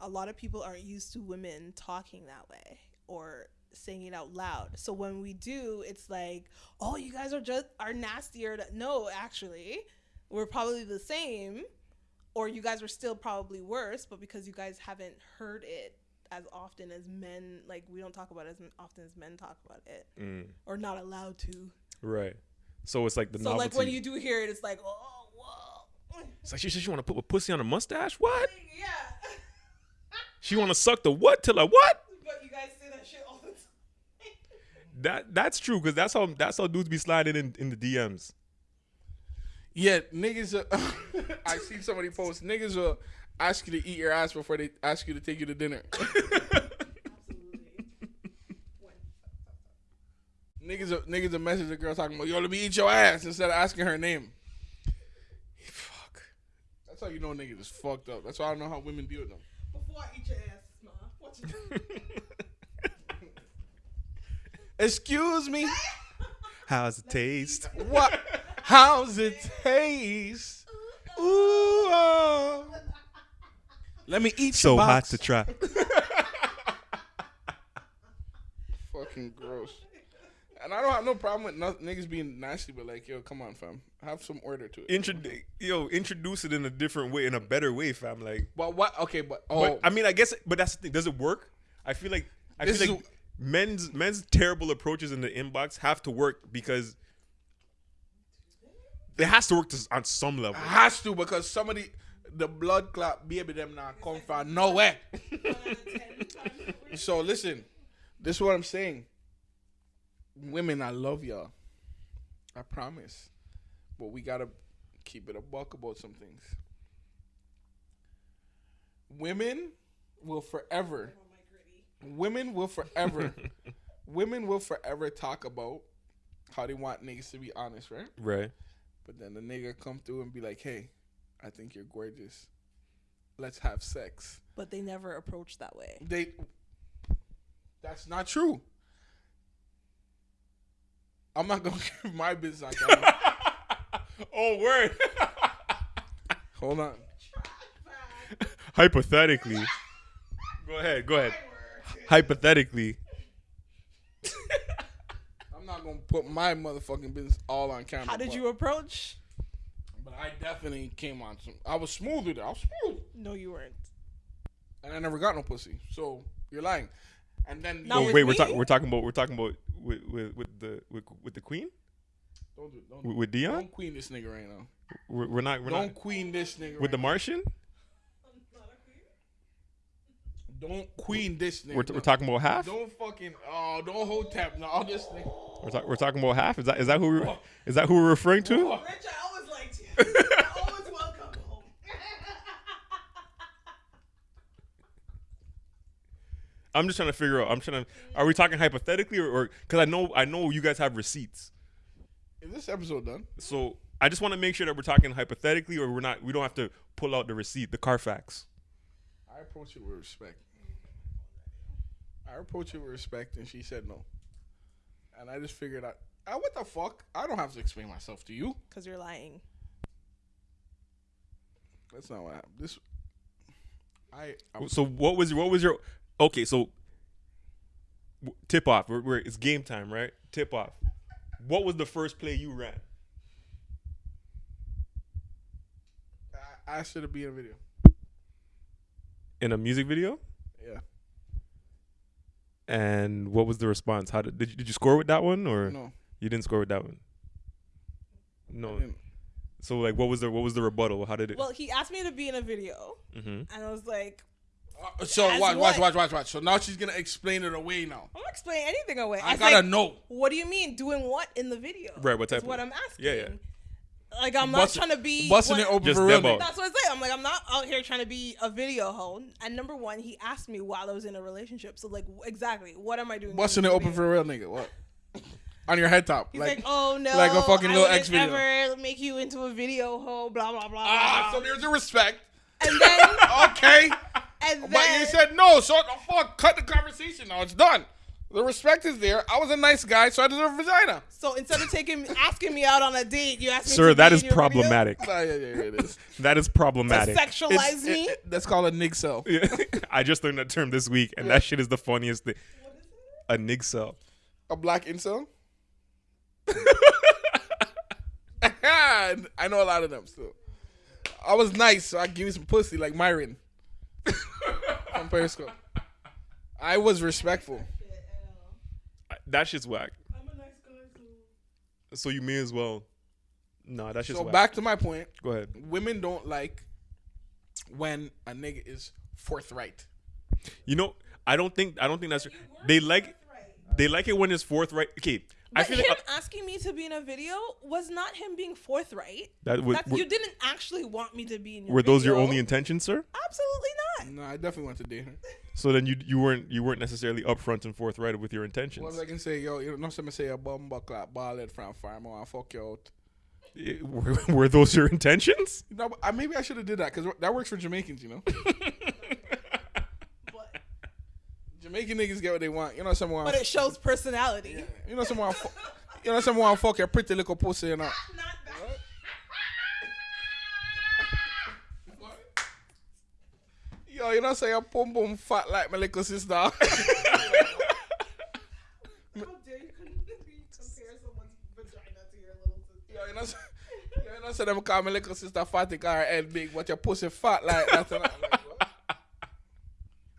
Speaker 3: a lot of people aren't used to women talking that way or saying it out loud. So when we do, it's like, "Oh, you guys are just are nastier." No, actually, we're probably the same, or you guys are still probably worse. But because you guys haven't heard it as often as men, like we don't talk about it as often as men talk about it,
Speaker 2: Mm,
Speaker 3: or not allowed to.
Speaker 2: right. So it's like the
Speaker 3: so
Speaker 2: novelty.
Speaker 3: like when you do hear it, it's like, "Oh, whoa."
Speaker 2: it's like she said she want to put a pussy on a mustache. What?
Speaker 3: Yeah.
Speaker 2: She want to suck the what till a what?
Speaker 3: But you guys say that shit all the time.
Speaker 2: That that's true because that's how that's how dudes be sliding in, in the DMs.
Speaker 1: Yeah, niggas. Uh, I see somebody post. Niggas will ask you to eat your ass before they ask you to take you to dinner. niggas, will, niggas a message a girl talking about, "Yo, let me eat your ass" instead of asking her name.
Speaker 2: Fuck.
Speaker 1: That's how you know niggas is fucked up. That's why I don't know how women deal with them.
Speaker 3: Before I eat your ass, ma, what you do?
Speaker 1: Excuse me.
Speaker 2: How's it taste?
Speaker 1: What? How's it taste? Uh-uh. Ooh, oh. Let me eat
Speaker 2: So
Speaker 1: your
Speaker 2: hot to try.
Speaker 1: Fucking gross. And I don't have no problem with no, niggas being nasty, but like, yo, come on, fam, have some order to it.
Speaker 2: Introduce yo, introduce it in a different way, in a better way, fam. Like,
Speaker 1: but what? Okay, but oh,
Speaker 2: but I mean, I guess, but that's the thing. Does it work? I feel like I
Speaker 1: This
Speaker 2: feel
Speaker 1: is
Speaker 2: like men's men's terrible approaches in the inbox have to work because it has to work to, on some level.
Speaker 1: It has to because somebody, the blood clot baby them not come from nowhere. so listen, this is what I'm saying. Women, I love y'all. I promise. But we gotta keep it a buck about some things. Women will forever women will forever women will forever talk about how they want niggas to be honest, right?
Speaker 2: Right.
Speaker 1: But then the nigga come through and be like, "Hey, I think you're gorgeous. Let's have sex."
Speaker 3: But they never approach that way.
Speaker 1: They That's not true. I'm not going to give my business on camera.
Speaker 2: Oh, word.
Speaker 1: Hold on.
Speaker 2: Hypothetically. Go ahead. Go ahead. Hypothetically.
Speaker 1: I'm not going to put my motherfucking business all on camera.
Speaker 3: How did you approach?
Speaker 1: But I definitely came on some. I was smooth with it. I was smooth.
Speaker 3: No, you weren't.
Speaker 1: And I never got no pussy. So you're lying. And then
Speaker 3: Not
Speaker 2: Oh,
Speaker 3: with
Speaker 2: wait, we're
Speaker 3: me?
Speaker 2: talking. We're talking about. We're talking about with with, with the with, with the queen
Speaker 1: don't do, don't,
Speaker 2: with, with Dion.
Speaker 1: don't queen this nigga right now.
Speaker 2: We're, we're not. We're
Speaker 1: don't
Speaker 2: not
Speaker 1: queen this nigga.
Speaker 2: with the
Speaker 1: right
Speaker 2: Martian.
Speaker 1: now. Don't queen this nigga.
Speaker 2: We're, we're talking about half.
Speaker 1: Don't fucking oh don't hold tap now. All this nigga.
Speaker 2: We're, talk, we're talking about half. Is that is that who we're, is that who we're referring to?
Speaker 3: Rich, I always. I always welcome home.
Speaker 2: I'm just trying to figure out. I'm trying to. Are we talking hypothetically or because I know I know you guys have receipts.
Speaker 1: Is this episode done?
Speaker 2: So I just want to make sure that we're talking hypothetically or we're not. We don't have to pull out the receipt, the Carfax.
Speaker 1: I approached it with respect. I approached it with respect, and she said no. And I just figured out, ah, what the fuck? I don't have to explain myself to you.
Speaker 3: Because you're lying.
Speaker 1: That's not what happened. This, I, I
Speaker 2: So what was what was your okay? So tip off. We're, we're, it's game time, right? Tip off. What was the first play you ran?
Speaker 1: I asked her to be in a video.
Speaker 2: In a music video?
Speaker 1: Yeah.
Speaker 2: And what was the response? How did did you, did you score with that one or
Speaker 1: No.
Speaker 2: you didn't score with that one?
Speaker 1: I
Speaker 2: No.
Speaker 1: Didn't.
Speaker 2: So like, what was the what was the rebuttal? How did it?
Speaker 3: Well, he asked me to be in a video,
Speaker 2: Mhm.
Speaker 3: and I was like,
Speaker 1: Uh, so watch, watch, watch, watch, watch. So now she's gonna explain it away now.
Speaker 3: I'm not explaining anything away.
Speaker 1: I
Speaker 3: was
Speaker 1: gotta
Speaker 3: like,
Speaker 1: know.
Speaker 3: What do you mean doing what in the video?
Speaker 2: Right, what type
Speaker 3: Is what I'm asking.
Speaker 2: Yeah, yeah.
Speaker 3: Like I'm not
Speaker 1: Bust-
Speaker 3: trying to be
Speaker 1: busting
Speaker 3: what-
Speaker 1: it open
Speaker 2: Just
Speaker 1: for real.
Speaker 3: That's what I say. I'm like, I'm not out here trying to be a video hoe. And number one, he asked me while I was in a relationship. So like, exactly, what am I doing?
Speaker 1: Busting
Speaker 3: in
Speaker 1: it
Speaker 3: the
Speaker 1: open
Speaker 3: video?
Speaker 1: for real, nigga. What? On your head top,
Speaker 3: He's
Speaker 1: like,
Speaker 3: like, oh no,
Speaker 1: like a fucking
Speaker 3: I
Speaker 1: little X video.
Speaker 3: Ever make you into a video hoe? Blah blah blah.
Speaker 1: ah.
Speaker 3: blah.
Speaker 1: So there's a respect.
Speaker 3: and then
Speaker 1: Okay.
Speaker 3: And
Speaker 1: But
Speaker 3: then
Speaker 1: you said no, so the fuck, cut the conversation. Now it's done. The respect is there. I was a nice guy, so I deserve a vagina.
Speaker 3: so instead of taking asking me out on a date, you asked me
Speaker 2: Sir,
Speaker 3: to
Speaker 2: that
Speaker 3: be
Speaker 2: is
Speaker 3: in your
Speaker 2: problematic.
Speaker 1: Nah, yeah, yeah, yeah, it is.
Speaker 2: That is
Speaker 3: To
Speaker 2: problematic.
Speaker 3: sexualize
Speaker 1: It's-
Speaker 3: me.
Speaker 1: it- it- that's called a nig cell.
Speaker 2: Yeah. I just learned that term this week, and that shit is the funniest thing. A nig cell.
Speaker 1: A black incel. I know a lot of them still. I was nice, so I give you some pussy like Myron from Periscope. I was respectful.
Speaker 2: That shit's whack.
Speaker 3: I'm a nice guy, so
Speaker 2: So you may as well. Nah, that shit's
Speaker 1: So
Speaker 2: whack.
Speaker 1: back to my point.
Speaker 2: Go ahead.
Speaker 1: Women don't like when a nigga is forthright.
Speaker 2: You know, I don't think I don't think that's they like they like it when it's forthright. Okay, I
Speaker 3: But
Speaker 2: feel
Speaker 3: him
Speaker 2: like uh,
Speaker 3: asking me to be in a video was not him being forthright.
Speaker 2: that was,
Speaker 3: That's,
Speaker 2: were,
Speaker 3: you didn't actually want me to be in your
Speaker 2: were those your only intentions, sir?
Speaker 3: Absolutely not.
Speaker 1: No, I definitely want to date her.
Speaker 2: So then you you weren't you weren't necessarily upfront and forthright with your intentions.
Speaker 1: What I can say, yo, you know, something say a bum buckler, ballhead from farm, I fuck you out.
Speaker 2: Eh, Were, were those your intentions?
Speaker 1: No, but, uh, maybe I should have did that because that works for Jamaicans, you know. Jamaican niggas get what they want. You know, someone.
Speaker 3: but it shows personality.
Speaker 1: you know, someone. You know, someone fuck your pretty little pussy, you know.
Speaker 3: Not that.
Speaker 1: Yo, you know, say your pum pum fat like my little sister.
Speaker 3: How dare you compare someone's vagina to your little sister?
Speaker 1: yo, you know, say, yo, you know, say them call my little sister fatty, car head big, but your pussy fat like that. And that. I'm like, what?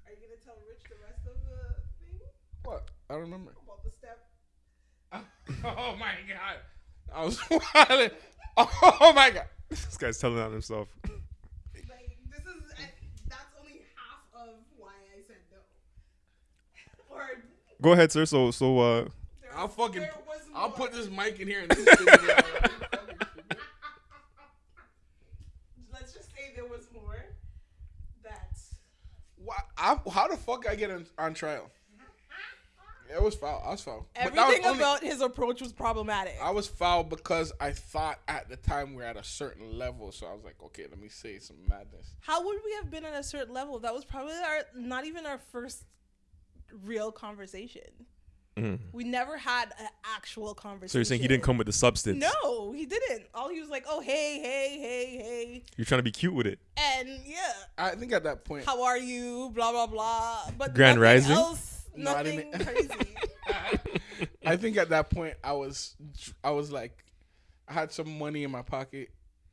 Speaker 3: Are you gonna tell Rich the rest of the thing
Speaker 1: what? I don't remember.
Speaker 3: about the step?
Speaker 1: Oh my god. I was wilding. Oh my god.
Speaker 2: This guy's telling on himself.
Speaker 3: Like this is I, that's only half of why I said no. Or
Speaker 2: Go ahead, sir. So so uh
Speaker 3: there,
Speaker 1: I'll fucking. I'll
Speaker 3: more.
Speaker 1: put this mic in here and this shit.
Speaker 3: Let's just say there was more. That
Speaker 1: Why, I, how the fuck I get on, on trial? It was foul. I was foul. But that was
Speaker 3: everything
Speaker 1: only-
Speaker 3: about his approach was problematic.
Speaker 1: I was foul because I thought at the time we are at a certain level, so I was like, okay, let me say some madness.
Speaker 3: How would we have been at a certain level? That was probably our not even our first real conversation. Mm. We never had an actual conversation.
Speaker 2: so you're saying he didn't come with the substance?
Speaker 3: No, he didn't. All he was like, "Oh, hey, hey, hey, hey,"
Speaker 2: You're trying to be cute with it.
Speaker 3: and yeah,
Speaker 1: I think at that point,
Speaker 3: how are you? Blah blah blah. But
Speaker 2: Grand Rising?
Speaker 3: Else,
Speaker 1: No, I
Speaker 3: nothing
Speaker 1: didn't-
Speaker 3: crazy.
Speaker 1: I think at that point I was, I was like, I had some money in my pocket,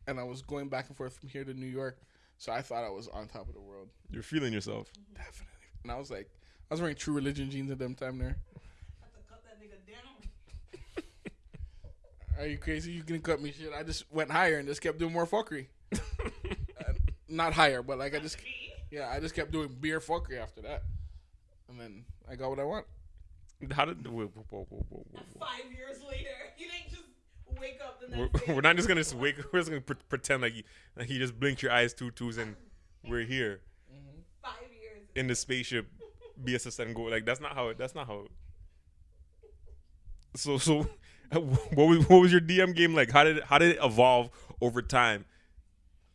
Speaker 1: and I was going back and forth from here to New York, so I thought I was on top of the world.
Speaker 2: You're feeling yourself.
Speaker 1: Definitely. And I was like, I was wearing True Religion jeans at them time there.
Speaker 3: Cut that nigga down.
Speaker 1: Are you crazy? You can cut me shit. I just went higher and just kept doing more fuckery. Uh, not higher, but like I just, yeah, I just kept doing beer fuckery after that, and then I got what I want.
Speaker 2: How did whoa, whoa, whoa, whoa, whoa, whoa.
Speaker 3: Five years later, you didn't just wake up the
Speaker 2: We're, we're not just gonna just wake. We're just gonna pre- pretend like you, like you just blinked your eyes two twos and we're here mm-hmm.
Speaker 3: five years.
Speaker 2: in the spaceship BSS and go. Like that's not how. It, that's not how. It, so so, uh, what was what was your DM game like? How did how did it evolve over time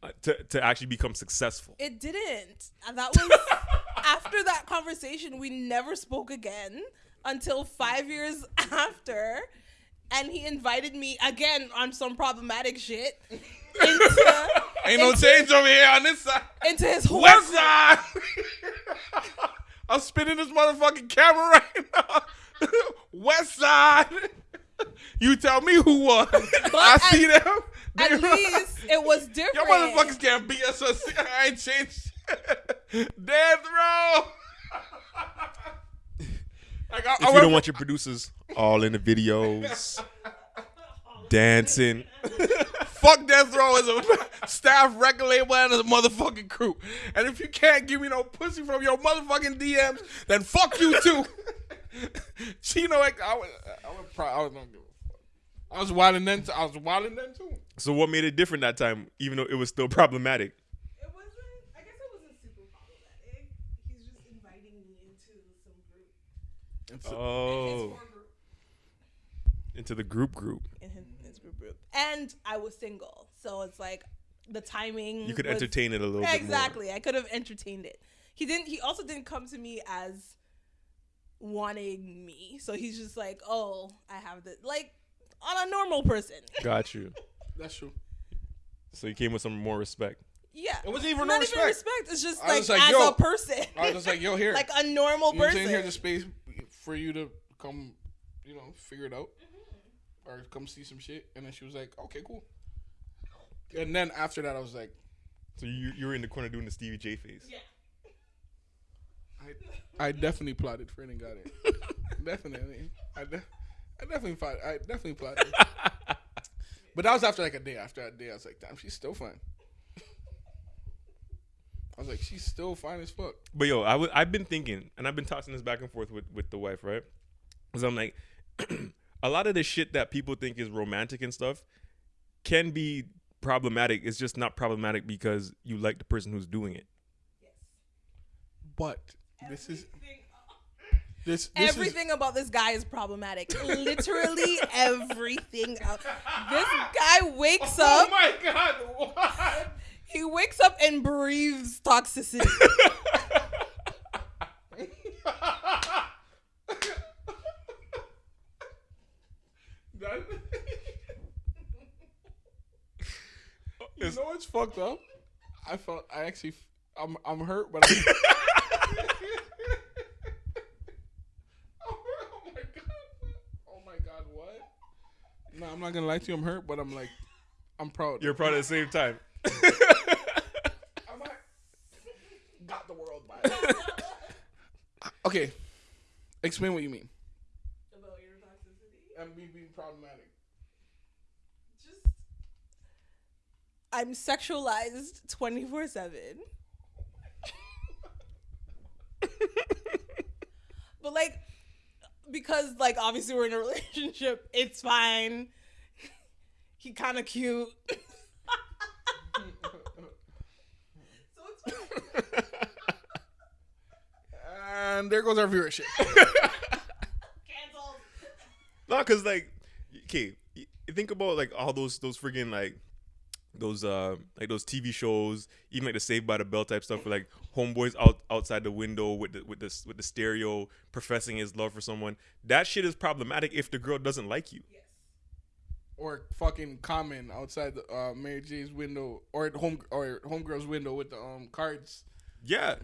Speaker 2: uh, to to actually become successful?
Speaker 3: It didn't. Uh, that was after that conversation. We never spoke again until five years after, and he invited me again on some problematic shit into
Speaker 1: Ain't no change over here on this side.
Speaker 3: into his whole
Speaker 1: West side. I'm spinning this motherfucking camera right now. West side. You tell me who won. I
Speaker 3: at-
Speaker 1: see them.
Speaker 3: At
Speaker 1: They-
Speaker 3: least it was different.
Speaker 1: Your motherfuckers can't beat us. so I ain't changed. Death row. like, I, I
Speaker 2: If you
Speaker 1: went
Speaker 2: don't want your producers all in the videos, dancing,
Speaker 1: Fuck Death Row as a staff record label and a motherfucking crew. And if you can't give me no pussy from your motherfucking DMs, then fuck you too. Chino, like, I was, I was, I was not give a fuck. I was wilding then. I was wilding then too.
Speaker 2: So what made it different that time, even though it was still problematic?
Speaker 3: It wasn't. I guess it wasn't super problematic. He's just inviting me into some group.
Speaker 1: And so-
Speaker 2: Oh,
Speaker 3: His core group.
Speaker 2: into the group group.
Speaker 3: in his, his group group. And I was single, so it's like the timing.
Speaker 2: You could
Speaker 3: was-
Speaker 2: entertain it a little bit.
Speaker 3: Exactly, I could have entertained it. he didn't. He also didn't come to me as wanting me. So he's just like, oh, I have this, like on a normal person.
Speaker 2: Got you.
Speaker 1: That's true.
Speaker 2: So you came with some more respect.
Speaker 3: Yeah,
Speaker 1: It wasn't even
Speaker 3: not
Speaker 1: no
Speaker 3: even
Speaker 1: respect.
Speaker 3: respect. It's just
Speaker 1: I
Speaker 3: like,
Speaker 1: was like,
Speaker 3: as
Speaker 1: yo.
Speaker 3: a person,
Speaker 1: I was just like, yo, here.
Speaker 3: like a normal
Speaker 1: you know what I'm
Speaker 3: person.
Speaker 1: saying? Here's a space for you to come, you know, figure it out. Mm-hmm. Or come see some shit. And then she was like, okay, cool. And then after that, I was like,
Speaker 2: So you you were in the corner doing the Stevie J face.
Speaker 3: yeah.
Speaker 1: I, I definitely plotted for it and got it. definitely. I, de- I definitely plotted. I definitely plotted. but that was after like a day. After that day, I was like, damn, she's still fine. I was like, she's still fine as fuck.
Speaker 2: But yo, I w- I've been thinking, and I've been tossing this back and forth with with the wife, right? Because I'm like, a lot of the shit that people think is romantic and stuff can be problematic. It's just not problematic because you like the person who's doing it.
Speaker 1: But this is this, this is
Speaker 3: Everything about this guy is problematic. Literally everything. Out. This guy wakes
Speaker 1: Oh
Speaker 3: up.
Speaker 1: Oh my god! What?
Speaker 3: He wakes up and breathes toxicity.
Speaker 1: That- you know what's fucked up? I felt I actually I'm I'm hurt, but I'm, oh my god! Oh my god! What? Oh no, I'm not gonna lie to you. I'm hurt, but I'm like I'm proud.
Speaker 2: You're proud at the same time.
Speaker 1: I'm like, got the world by. okay, explain what you mean.
Speaker 3: about your toxicity.
Speaker 1: And me being problematic.
Speaker 3: Just I'm sexualized 24 7. But like because like obviously we're in a relationship, it's fine. He kind of cute. so it's fine.
Speaker 1: And there goes our viewership.
Speaker 3: Cancelled.
Speaker 2: No, cause like, okay, think about like all those those friggin' like those uh like those TV shows, even like the Saved by the Bell type stuff, where like homeboys out outside the window with the with the with the stereo professing his love for someone. That shit is problematic if the girl doesn't like you.
Speaker 3: Yes.
Speaker 1: or fucking comment outside the uh, Mary J's window or at home or homegirl's window with the um cards.
Speaker 2: Yeah,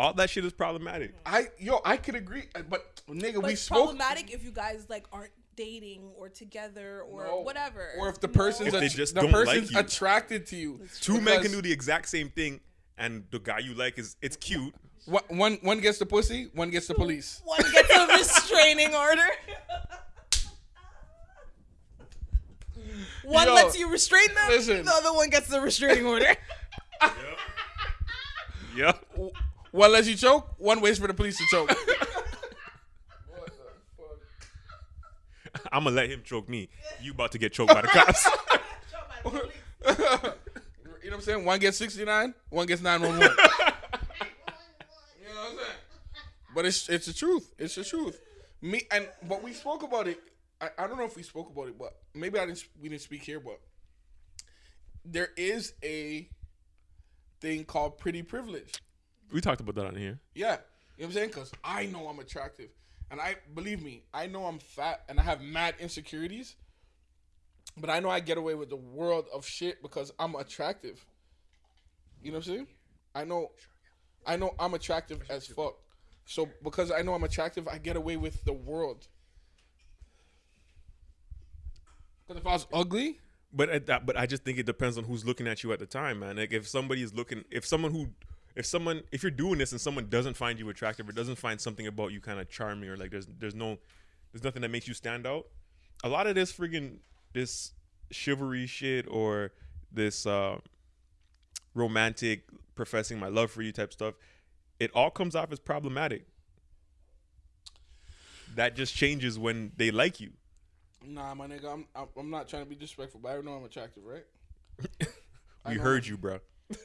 Speaker 2: all that shit is problematic.
Speaker 1: I yo, I could agree, uh, but nigga,
Speaker 3: But
Speaker 1: we
Speaker 3: it's
Speaker 1: spoke.
Speaker 3: problematic if you guys like aren't dating or together or
Speaker 1: No.
Speaker 3: whatever.
Speaker 1: Or if the
Speaker 3: No.
Speaker 1: person's
Speaker 2: If they just
Speaker 1: the
Speaker 2: don't like
Speaker 1: person's
Speaker 2: you.
Speaker 1: attracted to you.
Speaker 2: Two men can do the exact same thing, and the guy you like is it's cute.
Speaker 1: one, one one gets the pussy, one gets the police.
Speaker 3: one gets a restraining order. One
Speaker 1: Yo,
Speaker 3: lets you restrain them.
Speaker 1: listen.
Speaker 3: The other one gets the restraining order.
Speaker 2: Yeah.
Speaker 1: One lets you choke, one waits for the police to choke. what the fuck?
Speaker 2: I'm gonna let him choke me. You about to get choked by the cops.
Speaker 1: you know what I'm saying? One gets 69, one gets 911. you know what I'm saying? But it's it's the truth. It's the truth. Me and but we spoke about it. I, I don't know if we spoke about it, but maybe I didn't. We didn't speak here, but there is a thing called pretty privilege.
Speaker 2: We talked about that on here.
Speaker 1: Yeah, you know what I'm saying? Because I know I'm attractive, and I believe me, I know I'm fat, and I have mad insecurities. But I know I get away with the world of shit because I'm attractive. You know what I'm saying? I know, I know I'm attractive as fuck. So because I know I'm attractive, I get away with the world. Because if I was ugly,
Speaker 2: But at that, but I just think it depends on who's looking at you at the time, man. Like if somebody is looking, if someone who, if someone, if you're doing this and someone doesn't find you attractive or doesn't find something about you kind of charming or like there's there's no, there's nothing that makes you stand out. A lot of this friggin' this chivalry shit or this uh, romantic professing my love for you type stuff, it all comes off as problematic. That just changes when they like you.
Speaker 1: nah, my nigga, I'm I'm, I'm not trying to be disrespectful, but I know I'm attractive, right?
Speaker 2: We heard you, bro.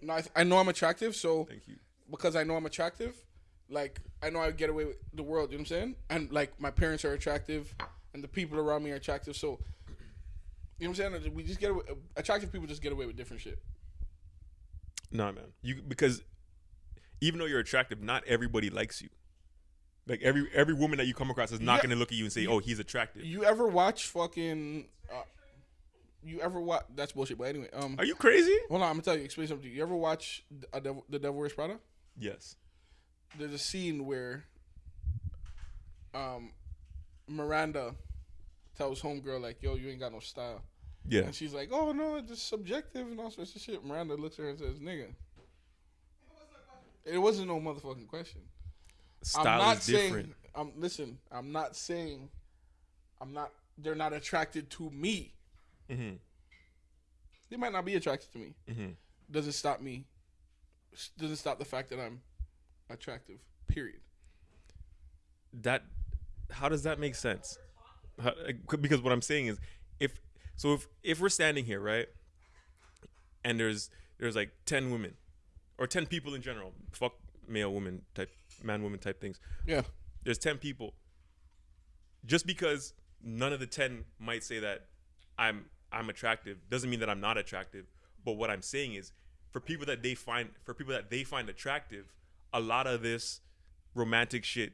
Speaker 3: first 10 million.
Speaker 1: No, I, I know I'm attractive, so
Speaker 2: Thank you.
Speaker 1: because I know I'm attractive, like I know I get away with the world. You know what I'm saying? And like my parents are attractive, and the people around me are attractive. So you know what I'm saying? We just get away, attractive people just get away with different shit.
Speaker 2: Nah, man. You because even though you're attractive, not everybody likes you. Like every every woman that you come across is not
Speaker 1: Yeah.
Speaker 2: going to look at you and say, "Oh, he's attractive."
Speaker 1: You ever watch fucking? Uh, you ever watch? That's bullshit. But anyway, um,
Speaker 2: Are you crazy?
Speaker 1: hold on. I'm gonna tell you. Explain something. to you. You ever watch a Devil, the Devil Wears Prada?
Speaker 2: Yes.
Speaker 1: There's a scene where, um, Miranda tells homegirl like, "Yo, you ain't got no style,"
Speaker 2: Yeah.
Speaker 1: and she's like, "Oh no, it's just subjective and all sorts of shit." Miranda looks at her and says, "Nigga." It wasn't no motherfucking question.
Speaker 2: Style
Speaker 1: I'm not
Speaker 2: is
Speaker 1: saying.
Speaker 2: different.
Speaker 1: I'm listen. I'm not saying. I'm not. They're not attracted to me.
Speaker 2: Hmm
Speaker 1: They might not be attracted to me.
Speaker 2: hmm
Speaker 1: Doesn't stop me. Doesn't stop the fact that I'm attractive. Period.
Speaker 2: That how does that make sense? How, because what I'm saying is, if so, if if we're standing here, right, and there's there's like ten women, or ten people in general, fuck male woman type, man woman type things.
Speaker 1: Yeah.
Speaker 2: there's 10 people just because none of the 10 might say that i'm i'm attractive doesn't mean that i'm not attractive but what i'm saying is for people that they find for people that they find attractive a lot of this romantic shit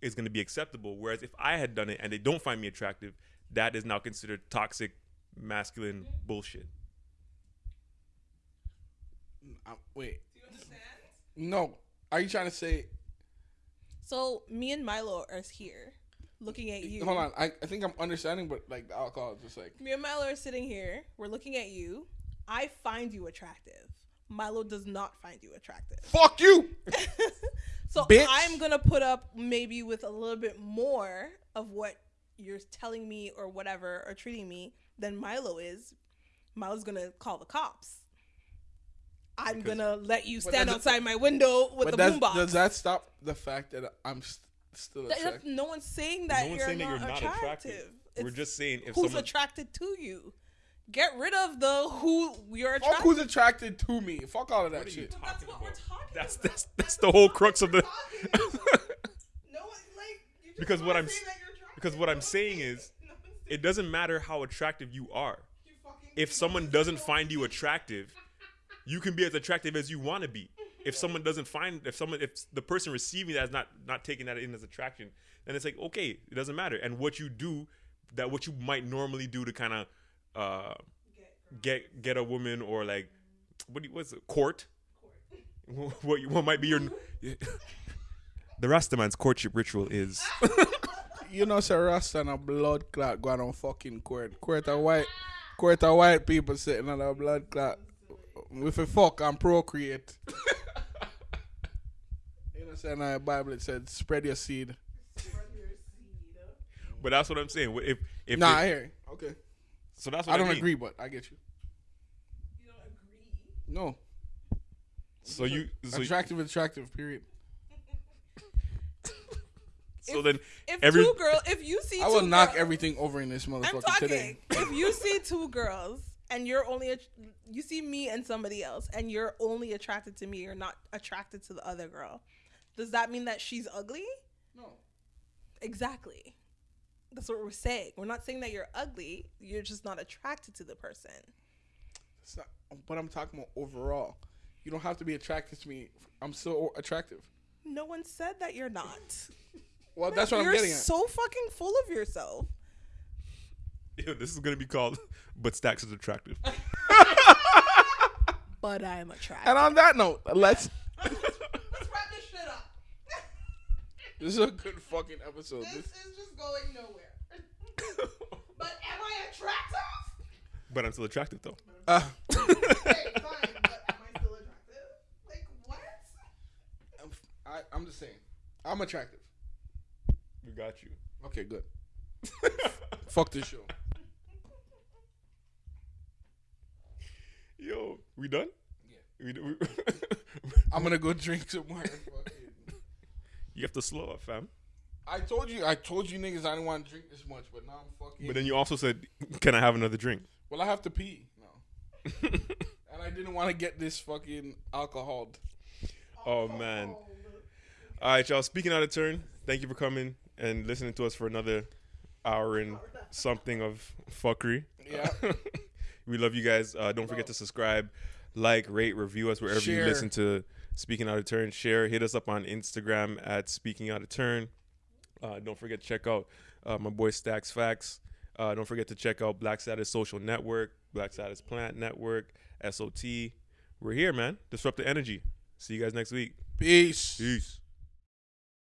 Speaker 2: is going to be acceptable whereas if i had done it and they don't find me attractive that is now considered toxic masculine bullshit
Speaker 1: i wait. No. Are you trying to say?
Speaker 3: So me and Milo are here, looking at you.
Speaker 1: Hold on. I, I think I'm understanding, but like the alcohol is just like.
Speaker 3: Me and Milo are sitting here. We're looking at you. I find you attractive. Milo does not find you attractive.
Speaker 1: Fuck you.
Speaker 3: so
Speaker 1: Bitch.
Speaker 3: I'm gonna put up maybe with a little bit more of what you're telling me or whatever or treating me than Milo is. Milo's gonna call the cops. I'm
Speaker 2: Because-
Speaker 3: gonna let you stand outside my window with the boombox.
Speaker 1: does that stop the fact that I'm st- still
Speaker 3: That- no one's saying that,
Speaker 2: no one's
Speaker 3: you're,
Speaker 2: saying that
Speaker 3: not
Speaker 2: you're not
Speaker 3: attractive.
Speaker 2: attractive we're just saying if
Speaker 3: who's
Speaker 2: someone
Speaker 3: attracted to you. Get rid of the who you're attracted.
Speaker 1: Fuck who's attracted to me. Fuck all of that
Speaker 2: What
Speaker 1: shit.
Speaker 2: talking
Speaker 3: That's what we're talking
Speaker 2: that's
Speaker 3: about.
Speaker 2: that's that's that's the whole crux of the
Speaker 3: No like
Speaker 2: Because what I'm
Speaker 3: say
Speaker 2: s-
Speaker 3: that you're attractive.
Speaker 2: because what I'm saying is,
Speaker 3: no one's saying
Speaker 2: it doesn't matter how attractive you are. If someone doesn't find you attractive, you can be as attractive as you want to be. If someone doesn't find, if someone, if the person receiving that is not not taking that in as attraction, then it's like okay, it doesn't matter. And what you do, that what you might normally do to kind of uh, get get a woman or like what do you, what's it, court? What you- what might be your the Rastaman's courtship ritual is
Speaker 1: You know, Sir Rasta and a blood clot going on fucking court. Court of white, court of white people sitting on a blood clot. with a fuck and procreate. You know, saying in the Bible it said, "Spread your seed."
Speaker 2: But that's what I'm saying. If if
Speaker 1: Nah,
Speaker 2: it-
Speaker 1: I hear. you. Okay,
Speaker 2: so that's what
Speaker 1: I don't
Speaker 2: mean.
Speaker 1: agree, but I get you.
Speaker 3: You don't agree.
Speaker 1: No,
Speaker 2: So you so,
Speaker 1: attractive, attractive. Period.
Speaker 2: so then
Speaker 3: If
Speaker 2: every
Speaker 3: two girls, if you see,
Speaker 1: I will
Speaker 3: two
Speaker 1: knock
Speaker 3: girls-
Speaker 1: everything over in this
Speaker 3: I'm
Speaker 1: motherfucker today.
Speaker 3: if you see two girls and you're only, att- you see me and somebody else, and you're only attracted to me, you're not attracted to the other girl. Does that mean that she's ugly?
Speaker 1: No.
Speaker 3: Exactly. That's what we're saying. We're not saying that you're ugly. You're just not attracted to the person.
Speaker 1: It's not, but I'm talking about overall. You don't have to be attracted to me. I'm still attractive.
Speaker 3: No one said that you're not.
Speaker 1: Well, that's what
Speaker 3: you're
Speaker 1: I'm getting at.
Speaker 3: so fucking full of yourself.
Speaker 2: Ew, this is gonna be called but Stacks is attractive.
Speaker 3: But I'm attractive.
Speaker 1: and on that note, let's.
Speaker 3: Let's wrap this shit up.
Speaker 1: This is a good fucking episode.
Speaker 3: this
Speaker 1: This,
Speaker 3: is just going nowhere. but am I attractive?
Speaker 2: but I'm still attractive though.
Speaker 1: uh,
Speaker 3: Okay, fine. But am I still attractive? Like what?
Speaker 1: I, I'm just saying, I'm attractive.
Speaker 2: We got you.
Speaker 1: Okay, good. Fuck this show.
Speaker 2: Yo, we done?
Speaker 1: Yeah.
Speaker 2: We, we,
Speaker 1: I'm gonna go drink some more.
Speaker 2: You have to slow up, fam.
Speaker 1: I told you, I told you niggas I didn't want to drink this much, but now I'm fucking.
Speaker 2: But then you also said, "Can I have another drink?"
Speaker 1: well, I have to pee. No. and I didn't want to get this fucking alcohol.
Speaker 2: Oh man. All right, y'all. Speaking out of turn, thank you for coming and listening to us for another hour and something of fuckery.
Speaker 1: Yeah.
Speaker 2: we love you guys. Uh, don't forget to subscribe, like, rate, review us wherever you listen to Speaking Out of Turn. Share. Hit us up on Instagram at Speaking Out of Turn. Uh, don't forget to check out uh, my boy Stacks Facts. Uh, don't forget to check out Black Status Social Network, Black Status Plant Network, SOT. We're here, man. Disrupt the energy. See you guys next week.
Speaker 1: Peace.
Speaker 2: Peace.